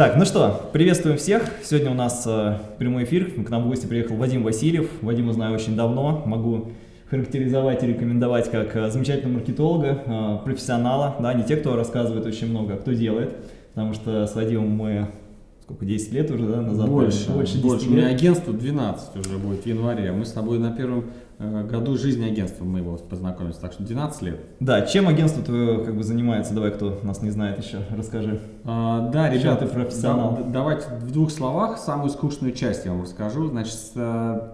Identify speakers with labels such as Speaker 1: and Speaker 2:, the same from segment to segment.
Speaker 1: Так, ну что, приветствуем всех. Сегодня у нас э, прямой эфир. К нам в гости приехал Вадим Васильев. Вадима знаю очень давно. Могу характеризовать и рекомендовать как э, замечательного маркетолога, э, профессионала. Да, не те, кто рассказывает очень много, а кто делает. Потому что с Вадимом мы сколько, 10 лет уже да, назад?
Speaker 2: Больше, больше, 10 больше. Лет. У меня агентство 12 уже будет в январе. Мы с тобой на первом Э, году жизни агентства мы его познакомились, так что 12 лет.
Speaker 1: Да, чем агентство твое как бы занимается? Давай, кто нас не знает еще, расскажи.
Speaker 2: А, да, ребята, ты профессионал. Да, давайте в двух словах самую скучную часть я вам расскажу. Значит, э,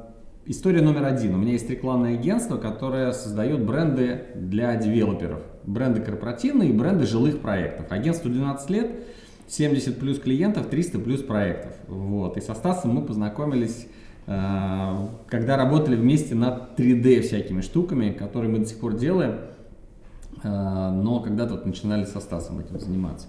Speaker 2: история номер один. У меня есть рекламное агентство, которое создает бренды для девелоперов. Бренды корпоративные и бренды жилых проектов. Агентству 12 лет, 70 плюс клиентов, 300 плюс проектов. Вот. И со Стасом мы познакомились Э, когда работали вместе над 3D всякими штуками, которые мы до сих пор делаем, э, но когда-то начинали со Стасом этим заниматься.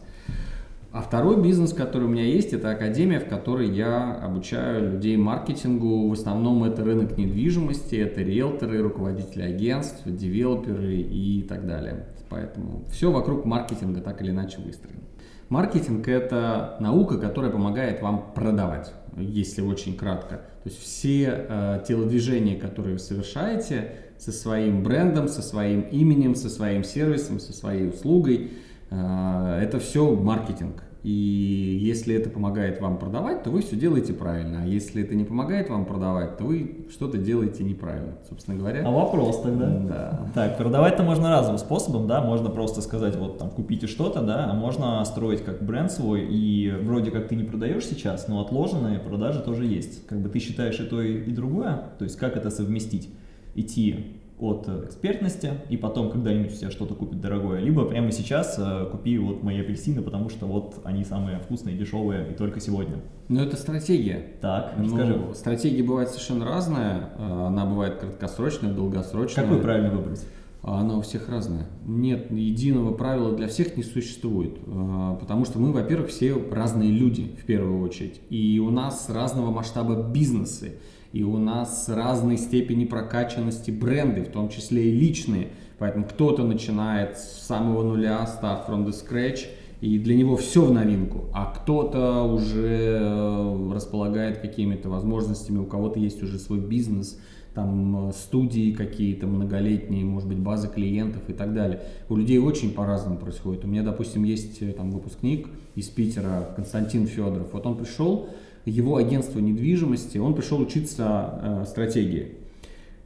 Speaker 2: А второй бизнес, который у меня есть, это академия, в которой я обучаю людей маркетингу. В основном это рынок недвижимости, это риэлторы, руководители агентств, девелоперы и так далее. Поэтому все вокруг маркетинга так или иначе выстроено. Маркетинг – это наука, которая помогает вам продавать, если очень кратко. То есть все э, телодвижения, которые вы совершаете со своим брендом, со своим именем, со своим сервисом, со своей услугой, э, это все маркетинг. И если это помогает вам продавать, то вы все делаете правильно. А если это не помогает вам продавать, то вы что-то делаете неправильно, собственно говоря.
Speaker 1: А вопрос тогда? Да. Так, продавать-то можно разным способом, да, можно просто сказать, вот там, купите что-то, да, а можно строить как бренд свой, и вроде как ты не продаешь сейчас, но отложенные продажи тоже есть. Как бы ты считаешь и то, и другое, то есть как это совместить? Идти от экспертности, и потом когда-нибудь у тебя что-то купит дорогое, либо прямо сейчас э, купи вот мои апельсины, потому что вот они самые вкусные, дешевые и только сегодня.
Speaker 2: Ну это стратегия.
Speaker 1: Так,
Speaker 2: ну, расскажи. стратегия бывает совершенно разная, э, она бывает краткосрочная, долгосрочная.
Speaker 1: Какой правильно выбрать?
Speaker 2: А она у всех разная. Нет единого правила для всех не существует, э, потому что мы, во-первых, все разные люди в первую очередь, и у нас разного масштаба бизнесы и у нас разной степени прокачанности бренды, в том числе и личные. Поэтому кто-то начинает с самого нуля, start from the scratch, и для него все в новинку, а кто-то уже э, располагает какими-то возможностями, у кого-то есть уже свой бизнес, там э, студии какие-то многолетние, может быть, базы клиентов и так далее. У людей очень по-разному происходит. У меня, допустим, есть э, там выпускник из Питера, Константин Федоров. Вот он пришел, его агентство недвижимости, он пришел учиться э, стратегии.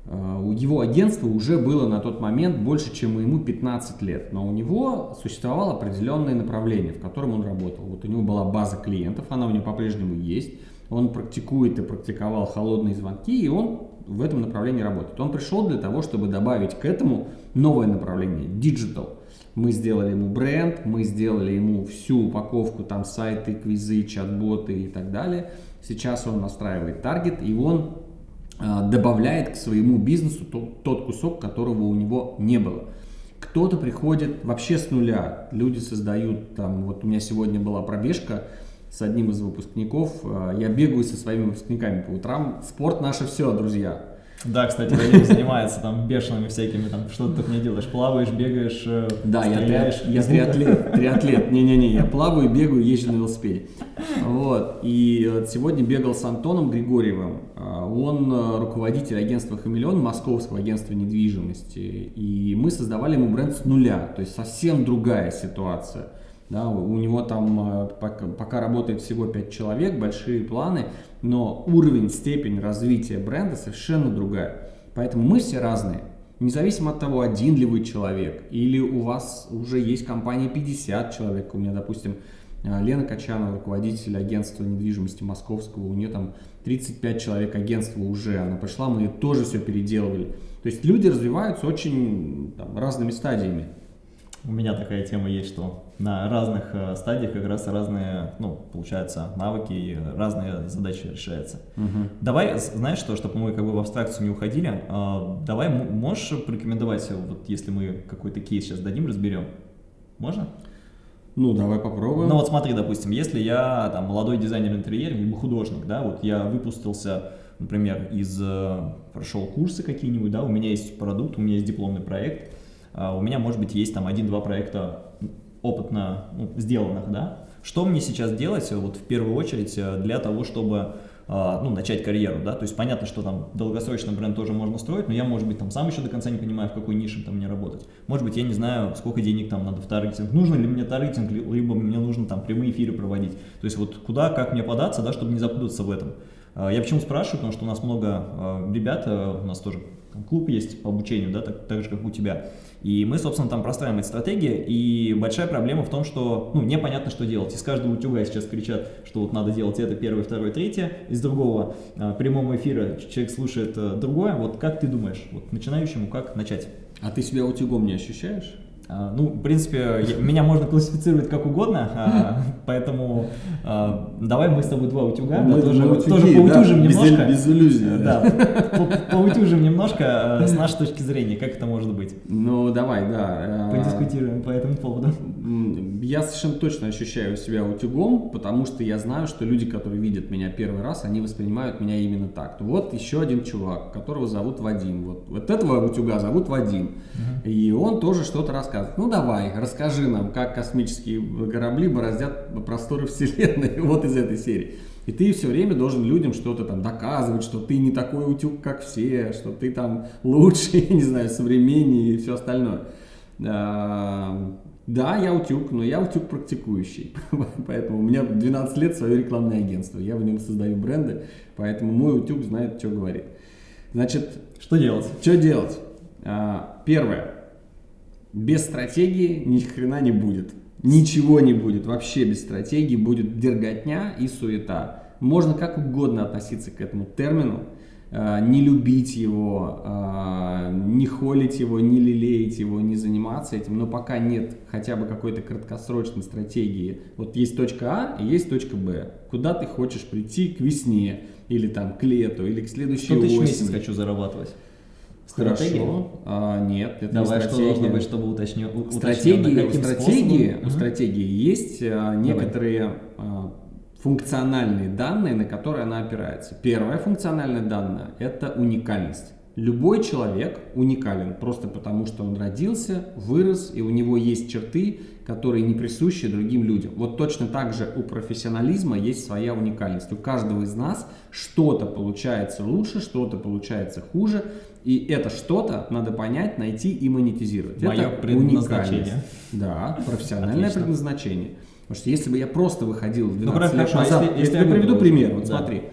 Speaker 2: Э, у его агентства уже было на тот момент больше, чем ему 15 лет, но у него существовало определенное направление, в котором он работал. Вот у него была база клиентов, она у него по-прежнему есть, он практикует и практиковал холодные звонки, и он в этом направлении работает. Он пришел для того, чтобы добавить к этому новое направление – digital – мы сделали ему бренд, мы сделали ему всю упаковку, там сайты, квизы, чат-боты и так далее. Сейчас он настраивает таргет и он э, добавляет к своему бизнесу тот, тот кусок, которого у него не было. Кто-то приходит вообще с нуля, люди создают, там, вот у меня сегодня была пробежка с одним из выпускников, э, я бегаю со своими выпускниками по утрам, спорт наше все, друзья,
Speaker 1: да, кстати, Вадим занимается там бешеными всякими, там что ты только не делаешь, плаваешь, бегаешь, э,
Speaker 2: Да, я, я триатлет, триатлет, не-не-не, я плаваю, бегаю, езжу на велосипеде. Вот, и сегодня бегал с Антоном Григорьевым, а, он э, руководитель агентства «Хамелеон», московского агентства недвижимости, и мы создавали ему бренд с нуля, то есть совсем другая ситуация. Да, у него там э, пока, пока работает всего 5 человек, большие планы, но уровень, степень развития бренда совершенно другая. Поэтому мы все разные. Независимо от того, один ли вы человек, или у вас уже есть компания 50 человек. У меня, допустим, э, Лена Качанова, руководитель агентства недвижимости московского, у нее там 35 человек агентства уже, она пришла, мы тоже все переделывали. То есть люди развиваются очень там, разными стадиями.
Speaker 1: У меня такая тема есть, что на разных э, стадиях как раз разные, ну, получается, навыки и разные задачи решаются. Угу. Давай, знаешь что, чтобы мы как бы в абстракцию не уходили, э, давай можешь порекомендовать, вот если мы какой-то кейс сейчас дадим, разберем, можно?
Speaker 2: Ну, давай попробуем.
Speaker 1: Ну вот смотри, допустим, если я там молодой дизайнер интерьера, либо художник, да, вот я выпустился, например, из, э, прошел курсы какие-нибудь, да, у меня есть продукт, у меня есть дипломный проект, у меня, может быть, есть там один-два проекта опытно ну, сделанных, да, Что мне сейчас делать, вот в первую очередь, для того, чтобы ну, начать карьеру, да, то есть понятно, что там долгосрочный бренд тоже можно строить, но я, может быть, там сам еще до конца не понимаю, в какой нише там мне работать. Может быть, я не знаю, сколько денег там надо в таргетинг, нужно ли мне таргетинг, либо мне нужно там прямые эфиры проводить. То есть вот куда, как мне податься, да, чтобы не запутаться в этом. Я почему спрашиваю, потому что у нас много ребят, у нас тоже клуб есть по обучению, да, так, так же, как у тебя. И мы, собственно, там простраиваем эти стратегии, и большая проблема в том, что, ну, непонятно, что делать. Из каждого утюга сейчас кричат, что вот надо делать это первое, второе, третье. Из другого а, прямого эфира человек слушает а, другое. Вот как ты думаешь, вот начинающему как начать?
Speaker 2: А ты себя утюгом не ощущаешь?
Speaker 1: А, ну, в принципе, меня можно классифицировать как угодно, а, поэтому а, давай мы с тобой два утюга,
Speaker 2: мы
Speaker 1: да, тоже,
Speaker 2: утюги,
Speaker 1: тоже поутюжим
Speaker 2: да,
Speaker 1: немножко.
Speaker 2: Без, без иллюзий.
Speaker 1: Да, по, поутюжим немножко с нашей точки зрения, как это может быть.
Speaker 2: Ну, давай, да.
Speaker 1: Подискутируем по этому поводу.
Speaker 2: Я совершенно точно ощущаю себя утюгом, потому что я знаю, что люди, которые видят меня первый раз, они воспринимают меня именно так. Вот еще один чувак, которого зовут Вадим. Вот, вот этого утюга зовут Вадим. И он тоже что-то рассказывает рассказывать. Ну давай, расскажи нам, как космические корабли бороздят просторы Вселенной, вот из этой серии. И ты все время должен людям что-то там доказывать, что ты не такой утюг, как все, что ты там лучше, не знаю, современнее и все остальное. А, да, я утюг, но я утюг практикующий. поэтому у меня 12 лет свое рекламное агентство. Я в нем создаю бренды, поэтому мой утюг знает, что говорит. Значит,
Speaker 1: что делать?
Speaker 2: Что делать? А, первое. Без стратегии ни хрена не будет. Ничего не будет, вообще без стратегии будет дерготня и суета. Можно как угодно относиться к этому термину, э, не любить его, э, не холить его, не лелеять его, не заниматься этим, но пока нет хотя бы какой-то краткосрочной стратегии, вот есть точка А и есть точка Б, куда ты хочешь прийти к весне, или там к лету, или к следующей осени.
Speaker 1: тысяч в месяц хочу зарабатывать?
Speaker 2: Стратегия? Хорошо. А, нет, это
Speaker 1: Давай,
Speaker 2: не
Speaker 1: что должно быть, чтобы уточнил,
Speaker 2: стратегии, у стратегии, у стратегии есть а, некоторые а, функциональные данные, на которые она опирается. Первое функциональное данное – это уникальность. Любой человек уникален просто потому, что он родился, вырос, и у него есть черты, которые не присущи другим людям. Вот точно так же у профессионализма есть своя уникальность. У каждого из нас что-то получается лучше, что-то получается хуже, и это что-то надо понять, найти и монетизировать.
Speaker 1: Мое
Speaker 2: это
Speaker 1: предназначение.
Speaker 2: Да, профессиональное Отлично. предназначение. Потому что если бы я просто выходил 12
Speaker 1: ну,
Speaker 2: лет
Speaker 1: хорошо,
Speaker 2: назад,
Speaker 1: если,
Speaker 2: если я приведу пример, вот
Speaker 1: да.
Speaker 2: смотри,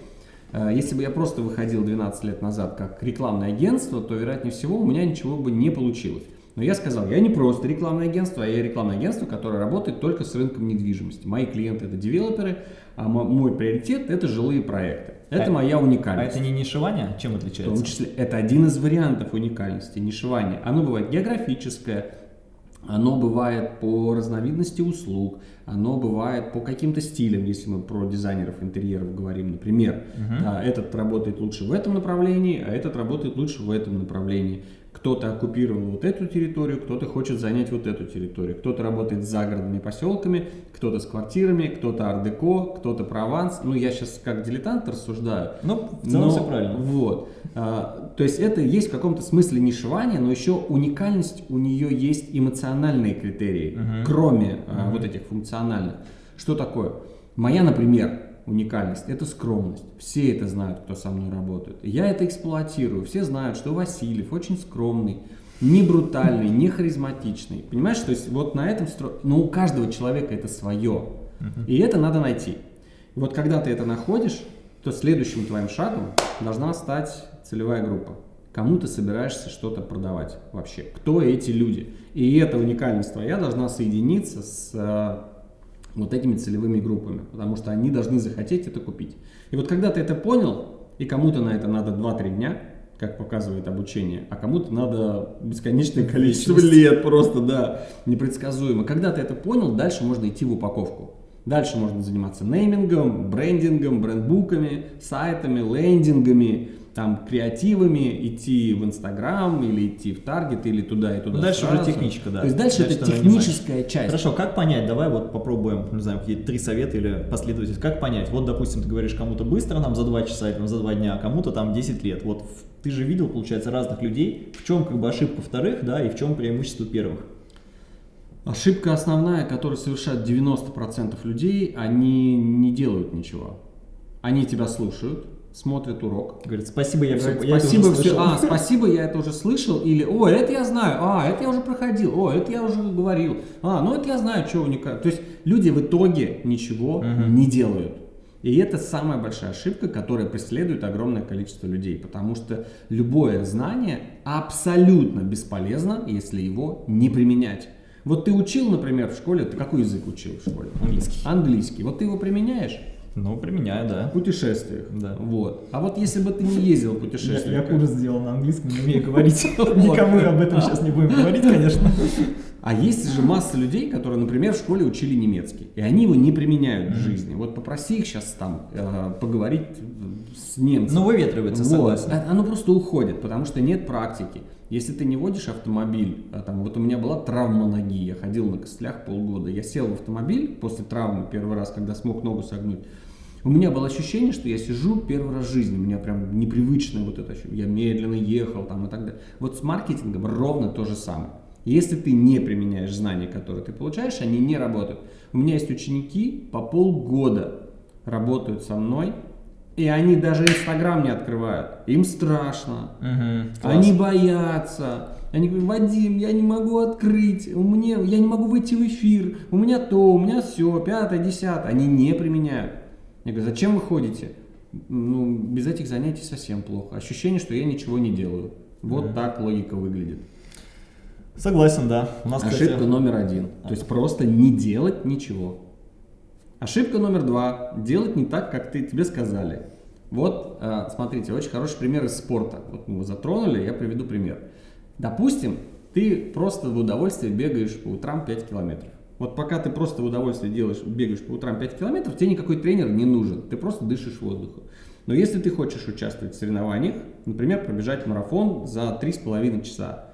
Speaker 2: если бы я просто выходил 12 лет назад как рекламное агентство, то, вероятнее всего, у меня ничего бы не получилось. Но я сказал, я не просто рекламное агентство, а я рекламное агентство, которое работает только с рынком недвижимости. Мои клиенты это девелоперы, а мой приоритет это жилые проекты. Это а, моя уникальность.
Speaker 1: А это не нишевание? Чем отличается?
Speaker 2: В том числе, это один из вариантов уникальности, нишевание. Оно бывает географическое, оно бывает по разновидности услуг, оно бывает по каким-то стилям, если мы про дизайнеров интерьеров говорим, например, uh -huh. этот работает лучше в этом направлении, а этот работает лучше в этом направлении. Кто-то оккупировал вот эту территорию, кто-то хочет занять вот эту территорию. Кто-то работает с загородными поселками, кто-то с квартирами, кто-то ардеко, кто-то прованс. Ну, я сейчас как дилетант рассуждаю.
Speaker 1: Ну, в целом но, все правильно.
Speaker 2: Вот. А, то есть это есть в каком-то смысле нишевание, но еще уникальность, у нее есть эмоциональные критерии, угу. кроме угу. а, вот этих функциональных. Что такое? Моя, например, уникальность, это скромность. Все это знают, кто со мной работает. Я это эксплуатирую. Все знают, что Васильев очень скромный, не брутальный, не харизматичный. Понимаешь, то есть вот на этом стро... Но у каждого человека это свое. И это надо найти. И вот когда ты это находишь, то следующим твоим шагом должна стать целевая группа. Кому ты собираешься что-то продавать вообще? Кто эти люди? И эта уникальность твоя должна соединиться с э, вот этими целевыми группами, потому что они должны захотеть это купить. И вот когда ты это понял, и кому-то на это надо 2-3 дня, как показывает обучение, а кому-то надо бесконечное количество лет просто, да, непредсказуемо. Когда ты это понял, дальше можно идти в упаковку. Дальше можно заниматься неймингом, брендингом, брендбуками, сайтами, лендингами, там креативами, идти в Инстаграм или идти в Таргет или туда и туда.
Speaker 1: Дальше сразу. уже техничка, да.
Speaker 2: То есть дальше, дальше это техническая часть.
Speaker 1: Хорошо, как понять? Давай вот попробуем, не знаю, какие-то три совета или последовательность. Как понять? Вот, допустим, ты говоришь кому-то быстро, нам за два часа или за два дня, а кому-то там 10 лет. Вот ты же видел, получается, разных людей. В чем как бы ошибка вторых, да, и в чем преимущество первых?
Speaker 2: Ошибка основная, которую совершают 90% людей, они не делают ничего. Они тебя слушают, смотрят урок.
Speaker 1: Говорит, спасибо, я все,
Speaker 2: Говорит, спасибо, все, а, спасибо, я это уже слышал, или, о, это я знаю, а, это я уже проходил, о, это я уже говорил, а, ну это я знаю, что уникально. То есть люди в итоге ничего
Speaker 1: Мгм.
Speaker 2: не делают. И это самая большая ошибка, которая преследует огромное количество людей, потому что любое знание абсолютно бесполезно, если его не применять. Вот ты учил, например, в школе, ты какой язык учил в школе?
Speaker 1: Английский.
Speaker 2: Английский. Вот ты его применяешь
Speaker 1: Ну, применяю, да.
Speaker 2: в путешествиях.
Speaker 1: Да.
Speaker 2: Вот. А вот если бы ты не ездил в
Speaker 1: Я,
Speaker 2: путешествия,
Speaker 1: я хуже сделал на английском, не умею говорить. Никому об этом сейчас не будем говорить, конечно.
Speaker 2: А есть же масса людей, которые, например, в школе учили немецкий, и они его не применяют в жизни. Вот попроси их сейчас там э, поговорить с немцем.
Speaker 1: Ну, выветривается,
Speaker 2: Вот.
Speaker 1: согласен.
Speaker 2: А- Оно просто уходит, потому что нет практики. Если ты не водишь автомобиль, а там, вот у меня была травма ноги, я ходил на костылях полгода, я сел в автомобиль после травмы первый раз, когда смог ногу согнуть, у меня было ощущение, что я сижу первый раз в жизни, у меня прям непривычное вот это ощущение, я медленно ехал там и так далее. Вот с маркетингом ровно то же самое. Если ты не применяешь знания, которые ты получаешь, они не работают. У меня есть ученики по полгода работают со мной, и они даже Инстаграм не открывают. Им страшно.
Speaker 1: Класс.
Speaker 2: Они боятся. Они говорят, Вадим, я не могу открыть, у меня, я не могу выйти в эфир, у меня то, у меня все, пятое, десятое. Они не применяют. Я говорю, зачем вы ходите? Ну, без этих занятий совсем плохо. Ощущение, что я ничего не делаю. Вот так логика выглядит.
Speaker 1: Согласен, да. У нас,
Speaker 2: Ошибка
Speaker 1: кстати,
Speaker 2: номер один. То есть просто не делать ничего. Ошибка номер два. Делать не так, как ты, тебе сказали. Вот, э, смотрите, очень хороший пример из спорта. Вот мы его затронули, я приведу пример. Допустим, ты просто в удовольствие бегаешь по утрам 5 километров. Вот пока ты просто в удовольствие делаешь, бегаешь по утрам 5 километров, тебе никакой тренер не нужен. Ты просто дышишь воздухом. Но если ты хочешь участвовать в соревнованиях, например, пробежать марафон за 3,5 часа,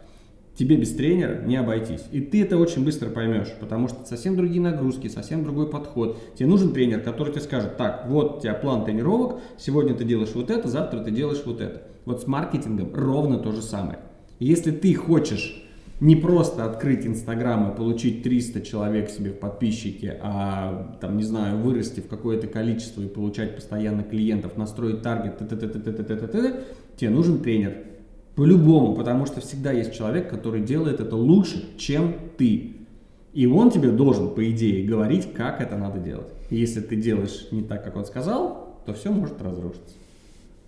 Speaker 2: тебе без тренера не обойтись. И ты это очень быстро поймешь, потому что совсем другие нагрузки, совсем другой подход. Тебе нужен тренер, который тебе скажет, так, вот у тебя план тренировок, сегодня ты делаешь вот это, завтра ты делаешь вот это. Вот с маркетингом ровно то же самое. Если ты хочешь не просто открыть Инстаграм и получить 300 человек себе в подписчики, а там, не знаю, вырасти в какое-то количество и получать постоянно клиентов, настроить таргет, т-т-т-т-т-т-т-т, тебе нужен тренер. По-любому, потому что всегда есть человек, который делает это лучше, чем ты. И он тебе должен, по идее, говорить, как это надо делать. Если ты делаешь не так, как он сказал, то все может разрушиться.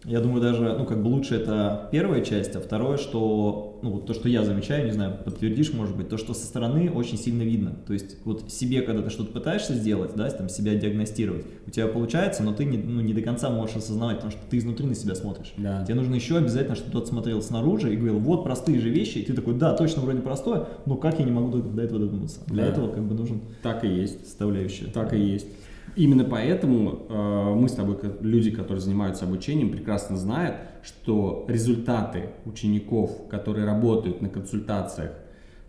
Speaker 1: Я думаю, даже, ну, как бы лучше это первая часть, а второе, что, ну, вот то, что я замечаю, не знаю, подтвердишь, может быть, то, что со стороны очень сильно видно. То есть, вот себе, когда ты что-то пытаешься сделать, да, там, себя диагностировать, у тебя получается, но ты не, ну, не до конца можешь осознавать, потому что ты изнутри на себя смотришь.
Speaker 2: Да.
Speaker 1: Тебе нужно еще обязательно, чтобы тот смотрел снаружи и говорил, вот простые же вещи, и ты такой, да, точно вроде простое, но как я не могу до, до этого додуматься? Для
Speaker 2: Да.
Speaker 1: этого, как бы, нужен
Speaker 2: Так и есть.
Speaker 1: составляющая.
Speaker 2: Так и есть. Именно поэтому э, мы с тобой, люди, которые занимаются обучением, прекрасно знают, что результаты учеников, которые работают на консультациях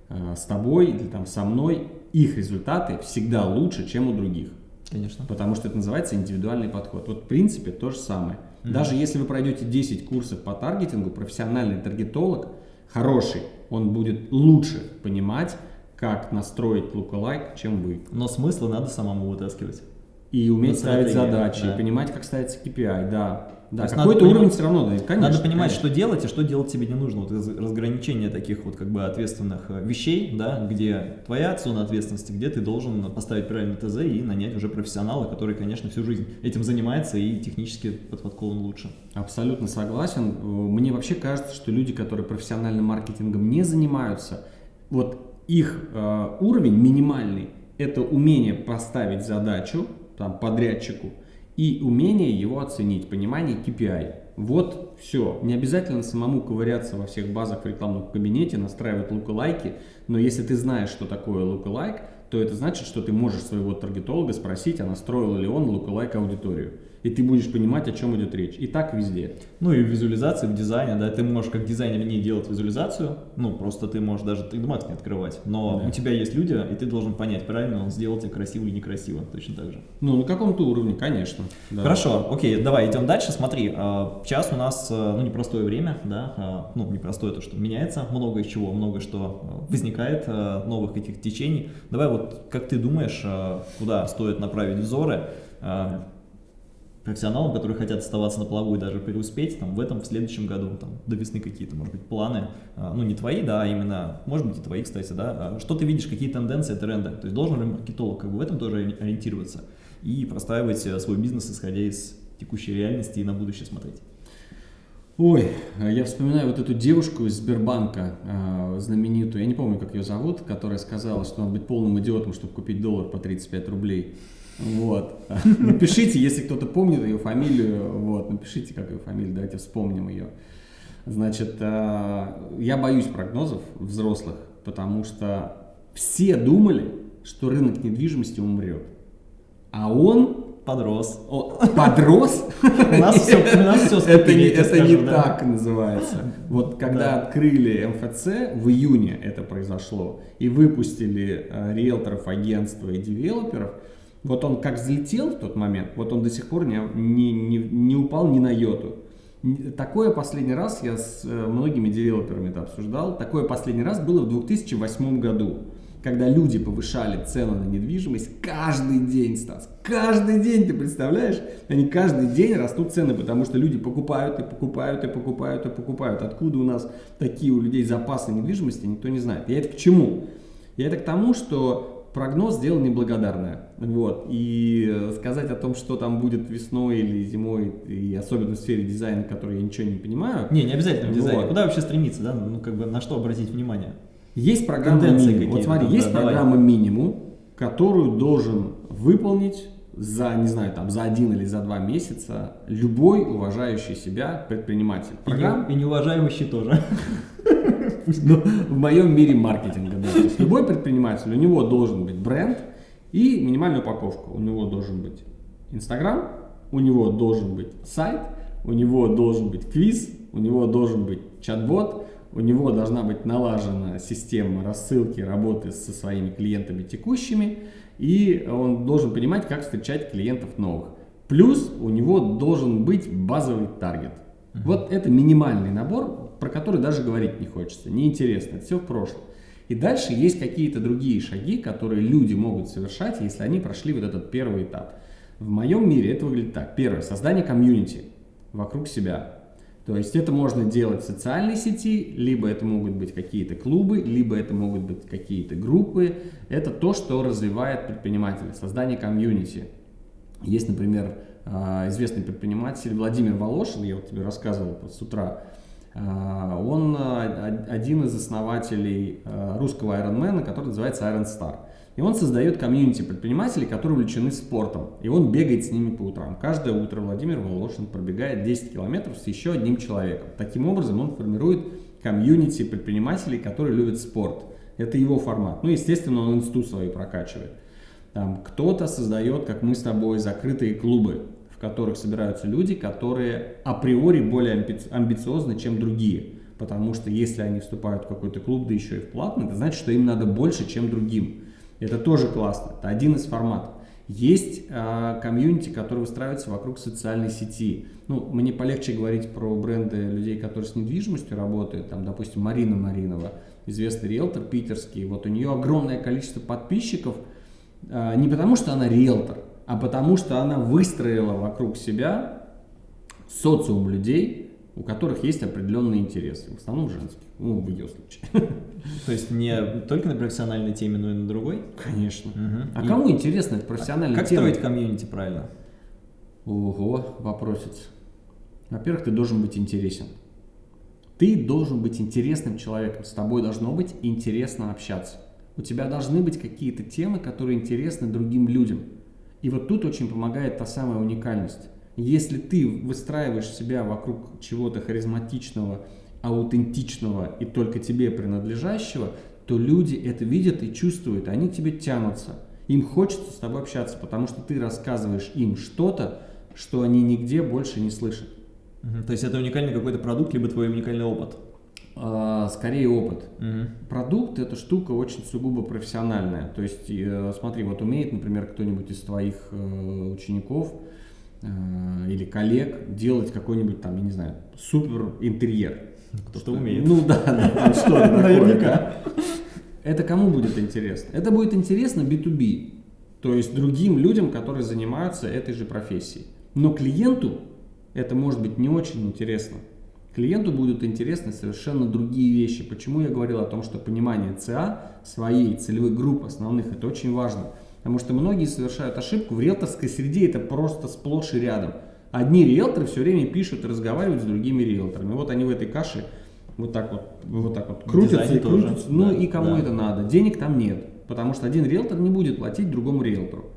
Speaker 2: э, с тобой или там со мной, их результаты всегда лучше, чем у других.
Speaker 1: Конечно.
Speaker 2: Потому что это называется индивидуальный подход. Вот в принципе то же самое.
Speaker 1: Мгм.
Speaker 2: Даже если вы пройдете 10 курсов по таргетингу, профессиональный таргетолог, хороший, он будет лучше понимать, как настроить луковайк, чем вы.
Speaker 1: Но смысла надо самому вытаскивать.
Speaker 2: И уметь ставить задачи,
Speaker 1: да.
Speaker 2: и понимать, как ставится KPI, да. Да, какой-то уровень
Speaker 1: понимать-
Speaker 2: все равно, да, конечно.
Speaker 1: Надо понимать,
Speaker 2: конечно.
Speaker 1: что делать и что делать тебе не нужно. Вот раз- разграничение таких вот как бы ответственных э, вещей, да, где твоя зона ответственности, где ты должен поставить правильный ТЗ и нанять уже профессионала, который, конечно, всю жизнь этим занимается и технически под подкован лучше.
Speaker 2: Абсолютно согласен. Э, Мне вообще кажется, что люди, которые профессиональным маркетингом не занимаются, вот их э, уровень минимальный – это умение поставить задачу там, подрядчику и умение его оценить, понимание KPI. Вот все. Не обязательно самому ковыряться во всех базах в рекламном кабинете, настраивать лайки, но если ты знаешь, что такое лайк, то это значит, что ты можешь своего таргетолога спросить, а настроил ли он лайк аудиторию. И ты будешь понимать, о чем идет речь. И так везде.
Speaker 1: Ну и в визуализации, в дизайне, да, ты можешь как дизайнер не делать визуализацию, ну просто ты можешь даже 3D Max не открывать, но да. у тебя есть люди, и ты должен понять, правильно он сделал тебе красиво или некрасиво, точно так же.
Speaker 2: Ну на каком-то уровне, конечно.
Speaker 1: Да. Хорошо, окей, давай идем дальше, смотри, а, сейчас у нас, а, ну непростое время, да, а, ну непростое то, что меняется много из чего, много что возникает, новых этих течений. Давай вот, как ты думаешь, куда стоит направить взоры, профессионалам, которые хотят оставаться на плаву и даже преуспеть там, в этом, в следующем году, там, до весны какие-то, может быть, планы, а, ну, не твои, да, а именно, может быть, и твои, кстати, да, а что ты видишь, какие тенденции, тренды, то есть должен ли маркетолог как бы в этом тоже ориентироваться и простраивать э, свой бизнес, исходя из текущей реальности и на будущее смотреть?
Speaker 2: Ой, я вспоминаю вот эту девушку из Сбербанка, э, знаменитую, я не помню, как ее зовут, которая сказала, что надо быть полным идиотом, чтобы купить доллар по 35 рублей. Вот. Напишите, если кто-то помнит ее фамилию, вот, напишите, как ее фамилия, давайте вспомним ее. Значит, э, я боюсь прогнозов взрослых, потому что все думали, что рынок недвижимости умрет. А он
Speaker 1: Подрос.
Speaker 2: О, подрос? У нас все, у нас все Это не, это не так называется. Вот когда открыли МФЦ, в июне это произошло, и выпустили э, риэлторов, агентства и девелоперов, вот он как взлетел в тот момент, вот он до сих пор не, не, не, не упал ни на йоту. Такое последний раз, я с э, многими девелоперами это обсуждал, такое последний раз было в 2008 году, когда люди повышали цену на недвижимость каждый день, Стас, каждый день, ты представляешь? Они каждый день растут цены, потому что люди покупают и покупают и покупают и покупают. Откуда у нас такие у людей запасы недвижимости, никто не знает. Я это к чему? Я это к тому, что прогноз дело неблагодарное. Вот. И сказать о том, что там будет весной или зимой, и особенно в сфере дизайна, который я ничего не понимаю.
Speaker 1: Не, не обязательно в дизайне. Вот. Куда вообще стремиться, да? Ну, как бы на что обратить внимание?
Speaker 2: Есть программа минимум. Вот смотри, есть давай. программа минимум, которую должен выполнить за, не знаю, там, за один или за два месяца любой уважающий себя предприниматель.
Speaker 1: Программ... И, не, и неуважаемый тоже.
Speaker 2: Ну, в моем мире маркетинга. Да. То есть любой предприниматель, у него должен быть бренд и минимальная упаковка. У него должен быть Инстаграм, у него должен быть сайт, у него должен быть квиз, у него должен быть чат-бот, у него должна быть налажена система рассылки работы со своими клиентами текущими, и он должен понимать, как встречать клиентов новых. Плюс у него должен быть базовый таргет. Вот это минимальный набор, про который даже говорить не хочется, неинтересно, это все в прошлом. И дальше есть какие-то другие шаги, которые люди могут совершать, если они прошли вот этот первый этап. В моем мире это выглядит так. Первое, создание комьюнити вокруг себя. То есть это можно делать в социальной сети, либо это могут быть какие-то клубы, либо это могут быть какие-то группы. Это то, что развивает предпринимателя, создание комьюнити. Есть, например, а, известный предприниматель Владимир Волошин, я вот тебе рассказывал с утра, он а, один из основателей русского Ironman, который называется Iron Star. И он создает комьюнити предпринимателей, которые увлечены спортом. И он бегает с ними по утрам. Каждое утро Владимир Волошин пробегает 10 километров с еще одним человеком. Таким образом он формирует комьюнити предпринимателей, которые любят спорт. Это его формат. Ну, естественно, он институт свой прокачивает. Там кто-то создает, как мы с тобой, закрытые клубы в которых собираются люди, которые априори более амбициозны, чем другие. Потому что если они вступают в какой-то клуб, да еще и в платный, это значит, что им надо больше, чем другим. Это тоже классно. Это один из форматов. Есть э, комьюнити, которые выстраиваются вокруг социальной сети. Ну, мне полегче говорить про бренды людей, которые с недвижимостью работают. Там, допустим, Марина Маринова, известный риэлтор питерский. Вот у нее огромное количество подписчиков. Э, не потому, что она риэлтор, а потому что она выстроила вокруг себя социум людей, у которых есть определенные интересы, в основном женские, ну, в ее случае.
Speaker 1: То есть не только на профессиональной теме, но и на другой?
Speaker 2: Конечно. Угу. А и... кому интересна эта профессиональная
Speaker 1: а как
Speaker 2: тема?
Speaker 1: Как строить комьюнити правильно?
Speaker 2: Ого, вопросец. Во-первых, ты должен быть интересен. Ты должен быть интересным человеком, с тобой должно быть интересно общаться. У тебя должны быть какие-то темы, которые интересны другим людям. И вот тут очень помогает та самая уникальность. Если ты выстраиваешь себя вокруг чего-то харизматичного, аутентичного и только тебе принадлежащего, то люди это видят и чувствуют, они к тебе тянутся. Им хочется с тобой общаться, потому что ты рассказываешь им что-то, что они нигде больше не слышат.
Speaker 1: То есть это уникальный какой-то продукт, либо твой уникальный опыт.
Speaker 2: А, скорее опыт.
Speaker 1: Мгм.
Speaker 2: Продукт это штука очень сугубо профессиональная. То есть, э, смотри, вот умеет, например, кто-нибудь из твоих э, учеников э, или коллег делать какой-нибудь там, я не знаю, супер интерьер.
Speaker 1: Кто-то умеет.
Speaker 2: Ну да, да, там что-то такое.
Speaker 1: Наверняка.
Speaker 2: Это кому будет интересно? Это будет интересно B2B, то есть другим людям, которые занимаются этой же профессией. Но клиенту это может быть не очень интересно. Клиенту будут интересны совершенно другие вещи. Почему я говорил о том, что понимание ЦА, своей целевой группы основных, это очень важно. Потому что многие совершают ошибку. В риэлторской среде это просто сплошь и рядом. Одни риэлторы все время пишут и разговаривают с другими риэлторами. Вот они в этой каше вот так вот, вот так вот крутятся
Speaker 1: дизайне
Speaker 2: и
Speaker 1: тоже,
Speaker 2: крутятся. Ну
Speaker 1: да,
Speaker 2: и кому
Speaker 1: да.
Speaker 2: это надо? Денег там нет. Потому что один риэлтор не будет платить другому риэлтору.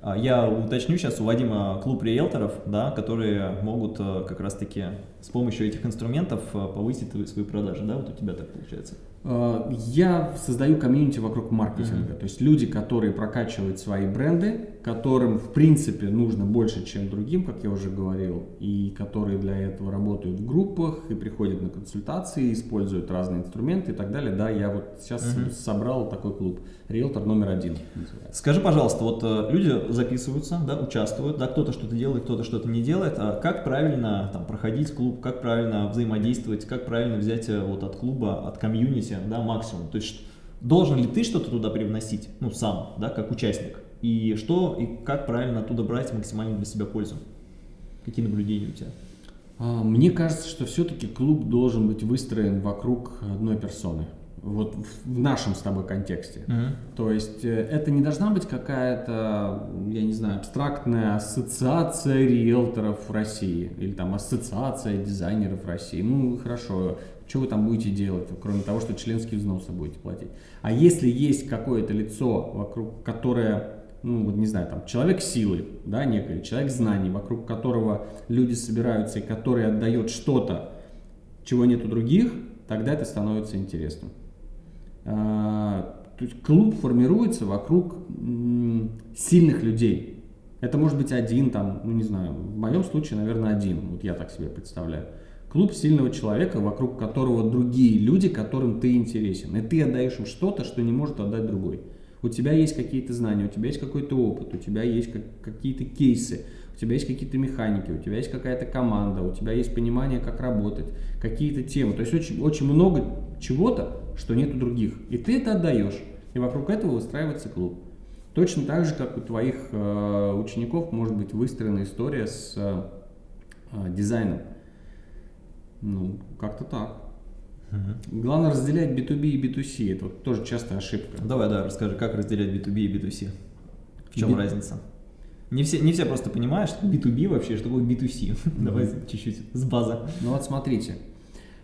Speaker 1: А, Я уточню сейчас, у Вадима клуб риэлторов, да, которые могут э, как раз-таки с помощью этих инструментов э, повысить свои продажи, да, вот у тебя так получается.
Speaker 2: Э, Я создаю комьюнити вокруг маркетинга, то есть люди, которые прокачивают свои бренды, которым в принципе нужно больше, чем другим, как я уже говорил, и которые для этого работают в группах и приходят на консультации, используют разные инструменты и так далее. Да, я вот сейчас
Speaker 1: Мгм.
Speaker 2: собрал такой клуб. Риэлтор номер один. называется.
Speaker 1: Скажи, пожалуйста, вот э, люди записываются, да, участвуют, да, кто-то что-то делает, кто-то что-то не делает, а как правильно там проходить клуб, как правильно взаимодействовать, как правильно взять э, вот от клуба, от комьюнити, да, максимум, то есть должен ли ты что-то туда привносить, ну, сам, да, как участник, и что, и как правильно оттуда брать максимально для себя пользу? Какие наблюдения у тебя?
Speaker 2: А, Мне кажется, что все-таки клуб должен быть выстроен вокруг одной персоны. Вот в- в нашем с тобой контексте. То есть э, это не должна быть какая-то, я не знаю, абстрактная ассоциация риэлторов России или там ассоциация дизайнеров России. Ну хорошо, что вы там будете делать, кроме того, что членские взносы будете платить. А если есть какое-то лицо, вокруг которое, ну вот не знаю, там человек силы, да, некий, человек знаний, вокруг которого люди собираются и который отдает что-то, чего нет у других, тогда это становится интересным. А, то есть клуб формируется вокруг сильных людей. Это может быть один, там, ну не знаю, в моем случае, наверное, один, вот я так себе представляю. Клуб сильного человека, вокруг которого другие люди, которым ты интересен. И ты отдаешь им что-то, что не может отдать другой. У тебя есть какие-то знания, у тебя есть какой-то опыт, у тебя есть как- какие-то кейсы, у тебя есть какие-то механики, у тебя есть какая-то команда, у тебя есть понимание, как работать, какие-то темы. То есть очень, очень много чего-то, что нет у других. И ты это отдаешь. И вокруг этого выстраивается клуб. Точно так же, как у твоих э, учеников может быть выстроена история с э, э, дизайном. Ну, как-то так. Главное разделять B2B и B2C. Это вот тоже частая ошибка.
Speaker 1: Давай, да, расскажи, как разделять B2B и B2C? В чем
Speaker 2: Би-
Speaker 1: разница? Не все, не все просто понимают, что B2B вообще, что такое B2C. Давай чуть-чуть с базы.
Speaker 2: Ну вот смотрите,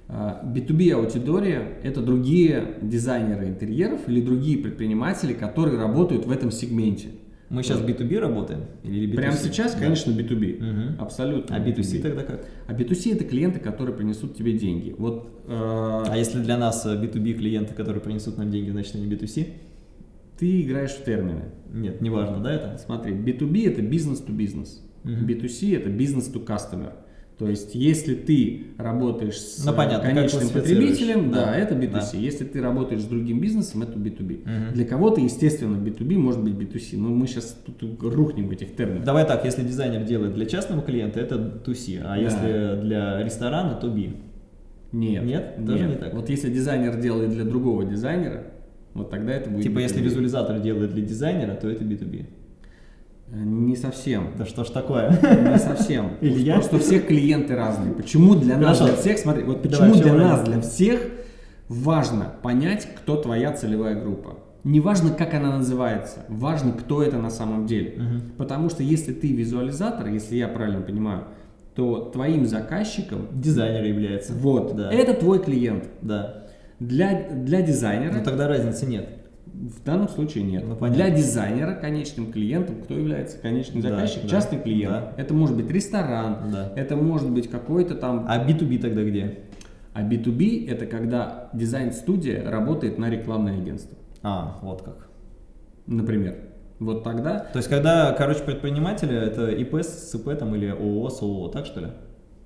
Speaker 2: B2B аудитория – это другие дизайнеры интерьеров или другие предприниматели, которые работают в этом сегменте.
Speaker 1: Мы сейчас B2B работаем? Или B2C?
Speaker 2: Прямо сейчас,
Speaker 1: Да.
Speaker 2: конечно, B2B.
Speaker 1: Мгм.
Speaker 2: Абсолютно.
Speaker 1: А B2C тогда как?
Speaker 2: А B2C – это клиенты, которые принесут тебе деньги. Вот э,
Speaker 1: А если для нас э, B2B клиенты, которые принесут нам деньги, значит они B2C?
Speaker 2: ты играешь в термины.
Speaker 1: Нет, не важно, да, это?
Speaker 2: Смотри, B2B – это бизнес to бизнес.
Speaker 1: Мгм.
Speaker 2: B2C – это бизнес to customer. То есть, если ты работаешь с
Speaker 1: Ну, понятно,
Speaker 2: конечным потребителем, да,
Speaker 1: Да,
Speaker 2: это B2C.
Speaker 1: да.
Speaker 2: Если ты работаешь с другим бизнесом, это B2B.
Speaker 1: Мгм.
Speaker 2: Для кого-то, естественно, B2B может быть B2C, но мы сейчас тут рухнем в этих терминах.
Speaker 1: Давай так, если дизайнер делает для частного клиента, это 2C, а
Speaker 2: Да.
Speaker 1: если для ресторана, то B.
Speaker 2: Нет.
Speaker 1: Нет? Тоже не так?
Speaker 2: Вот если дизайнер делает для другого дизайнера, вот тогда это будет
Speaker 1: Типа, если
Speaker 2: B2B.
Speaker 1: визуализатор делает для дизайнера, то это B2B.
Speaker 2: Не совсем.
Speaker 1: Да что ж такое?
Speaker 2: Не совсем.
Speaker 1: Илья?
Speaker 2: Просто у всех клиенты разные. Почему для нас, для всех, смотри, вот почему для нас, для всех важно понять, кто твоя целевая группа. Не важно, как она называется, важно, кто это на самом деле. Потому что если ты визуализатор, если я правильно понимаю, то твоим заказчиком,
Speaker 1: Дизайнер является.
Speaker 2: вот,
Speaker 1: Да.
Speaker 2: это твой клиент.
Speaker 1: Да.
Speaker 2: Для, для дизайнера
Speaker 1: Но тогда разницы нет.
Speaker 2: В данном случае нет.
Speaker 1: Ну, понятно.
Speaker 2: Для дизайнера конечным клиентом кто является конечный
Speaker 1: Да,
Speaker 2: заказчик?
Speaker 1: да,
Speaker 2: Частный клиент.
Speaker 1: да.
Speaker 2: Это может быть ресторан,
Speaker 1: Да.
Speaker 2: это может быть какой-то там...
Speaker 1: А B2B тогда где?
Speaker 2: А B2B это когда дизайн-студия работает на рекламное агентство,
Speaker 1: А, вот как.
Speaker 2: например. Вот тогда...
Speaker 1: То есть, когда, короче, предприниматели, это ИП с ИП там, или ООО с ООО, так что ли?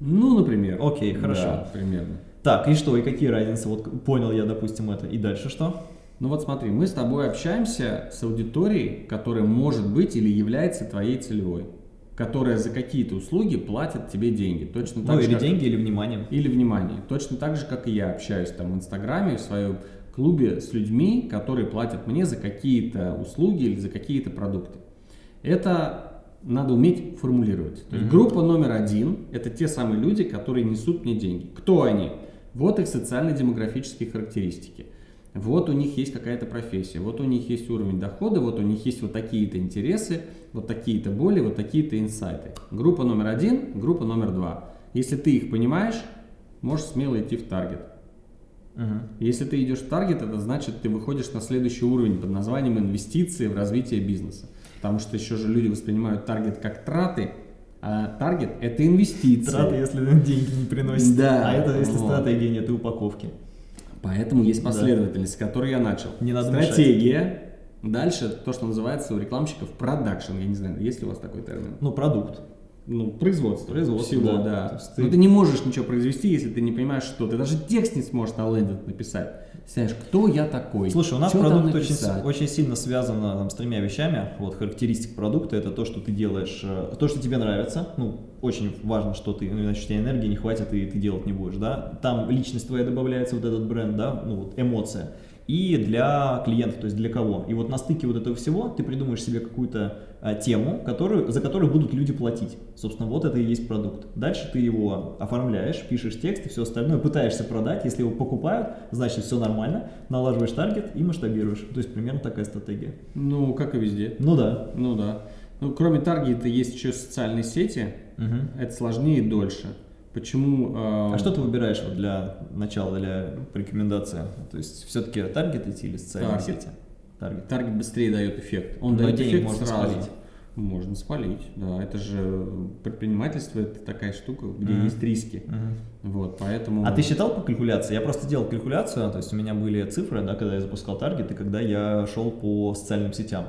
Speaker 2: Ну, например.
Speaker 1: Окей, хорошо.
Speaker 2: Да, примерно.
Speaker 1: Так, и что, и какие разницы? Вот понял я, допустим, это. И дальше что?
Speaker 2: Ну вот смотри, мы с тобой общаемся с аудиторией, которая может быть или является твоей целевой, которая за какие-то услуги платит тебе деньги. Точно так
Speaker 1: ну,
Speaker 2: же,
Speaker 1: или
Speaker 2: как-
Speaker 1: деньги, или внимание.
Speaker 2: Или внимание. Точно так же, как и я общаюсь там в Инстаграме, в своем клубе с людьми, которые платят мне за какие-то услуги или за какие-то продукты. Это надо уметь формулировать. То есть группа номер один – это те самые люди, которые несут мне деньги. Кто они? Вот их социально-демографические характеристики. Вот у них есть какая-то профессия, вот у них есть уровень дохода, вот у них есть вот такие-то интересы, вот такие-то боли, вот такие-то инсайты. Группа номер один, группа номер два. Если ты их понимаешь, можешь смело идти в таргет.
Speaker 1: Мгм.
Speaker 2: Если ты идешь в таргет, это значит, ты выходишь на следующий уровень под названием инвестиции в развитие бизнеса. Потому что еще же люди воспринимают таргет как траты, а таргет это инвестиции.
Speaker 1: Траты, если деньги не приносят.
Speaker 2: Да,
Speaker 1: А это если
Speaker 2: вот.
Speaker 1: стратегия нет и упаковки.
Speaker 2: Поэтому есть последовательность, с которой я начал.
Speaker 1: Не надо
Speaker 2: Стратегия. Дальше то, что называется у рекламщиков продакшн. Я не знаю, есть ли у вас такой термин?
Speaker 1: Ну, продукт.
Speaker 2: Ну, производство.
Speaker 1: Производство,
Speaker 2: всего,
Speaker 1: да.
Speaker 2: да.
Speaker 1: Есть
Speaker 2: Но
Speaker 1: ты-
Speaker 2: ты не можешь ничего произвести, если ты не понимаешь, что. Ты даже текст не сможешь на лендинг написать. Знаешь, кто я такой?
Speaker 1: Слушай, у нас
Speaker 2: там
Speaker 1: продукт очень, очень сильно связан там, с тремя вещами. Вот характеристик продукта это то, что ты делаешь, э, то, что тебе нравится. Ну, очень важно, что ты, ну, иначе у тебя энергии не хватит и ты делать не будешь, да. Там личность твоя добавляется, вот этот бренд, да, ну вот эмоция. И для клиента, то есть для кого. И вот на стыке вот этого всего ты придумаешь себе какую-то а, тему, которую, за которую будут люди платить. Собственно, вот это и есть продукт. Дальше ты его оформляешь, пишешь текст и все остальное, пытаешься продать. Если его покупают, значит все нормально, налаживаешь таргет и масштабируешь. То есть примерно такая стратегия.
Speaker 2: Ну, как и везде.
Speaker 1: Ну да.
Speaker 2: Ну да. Ну, кроме таргета есть еще социальные сети.
Speaker 1: Мгм.
Speaker 2: Это сложнее и дольше. Почему? э,
Speaker 1: А что ты выбираешь вот для начала, для рекомендации? То есть все-таки таргет идти или социальные
Speaker 2: Таргет.
Speaker 1: сети? Таргет.
Speaker 2: Таргет быстрее дает эффект. Он
Speaker 1: Но
Speaker 2: дает
Speaker 1: денег
Speaker 2: эффект
Speaker 1: можно
Speaker 2: сразу.
Speaker 1: спалить.
Speaker 2: Можно спалить, да. Это же предпринимательство, это такая штука, где
Speaker 1: Мгм.
Speaker 2: есть риски.
Speaker 1: Мгм.
Speaker 2: Вот, поэтому...
Speaker 1: А ты считал по калькуляции? Я просто делал калькуляцию, то есть у меня были цифры, да, когда я запускал таргет и когда я шел по социальным сетям.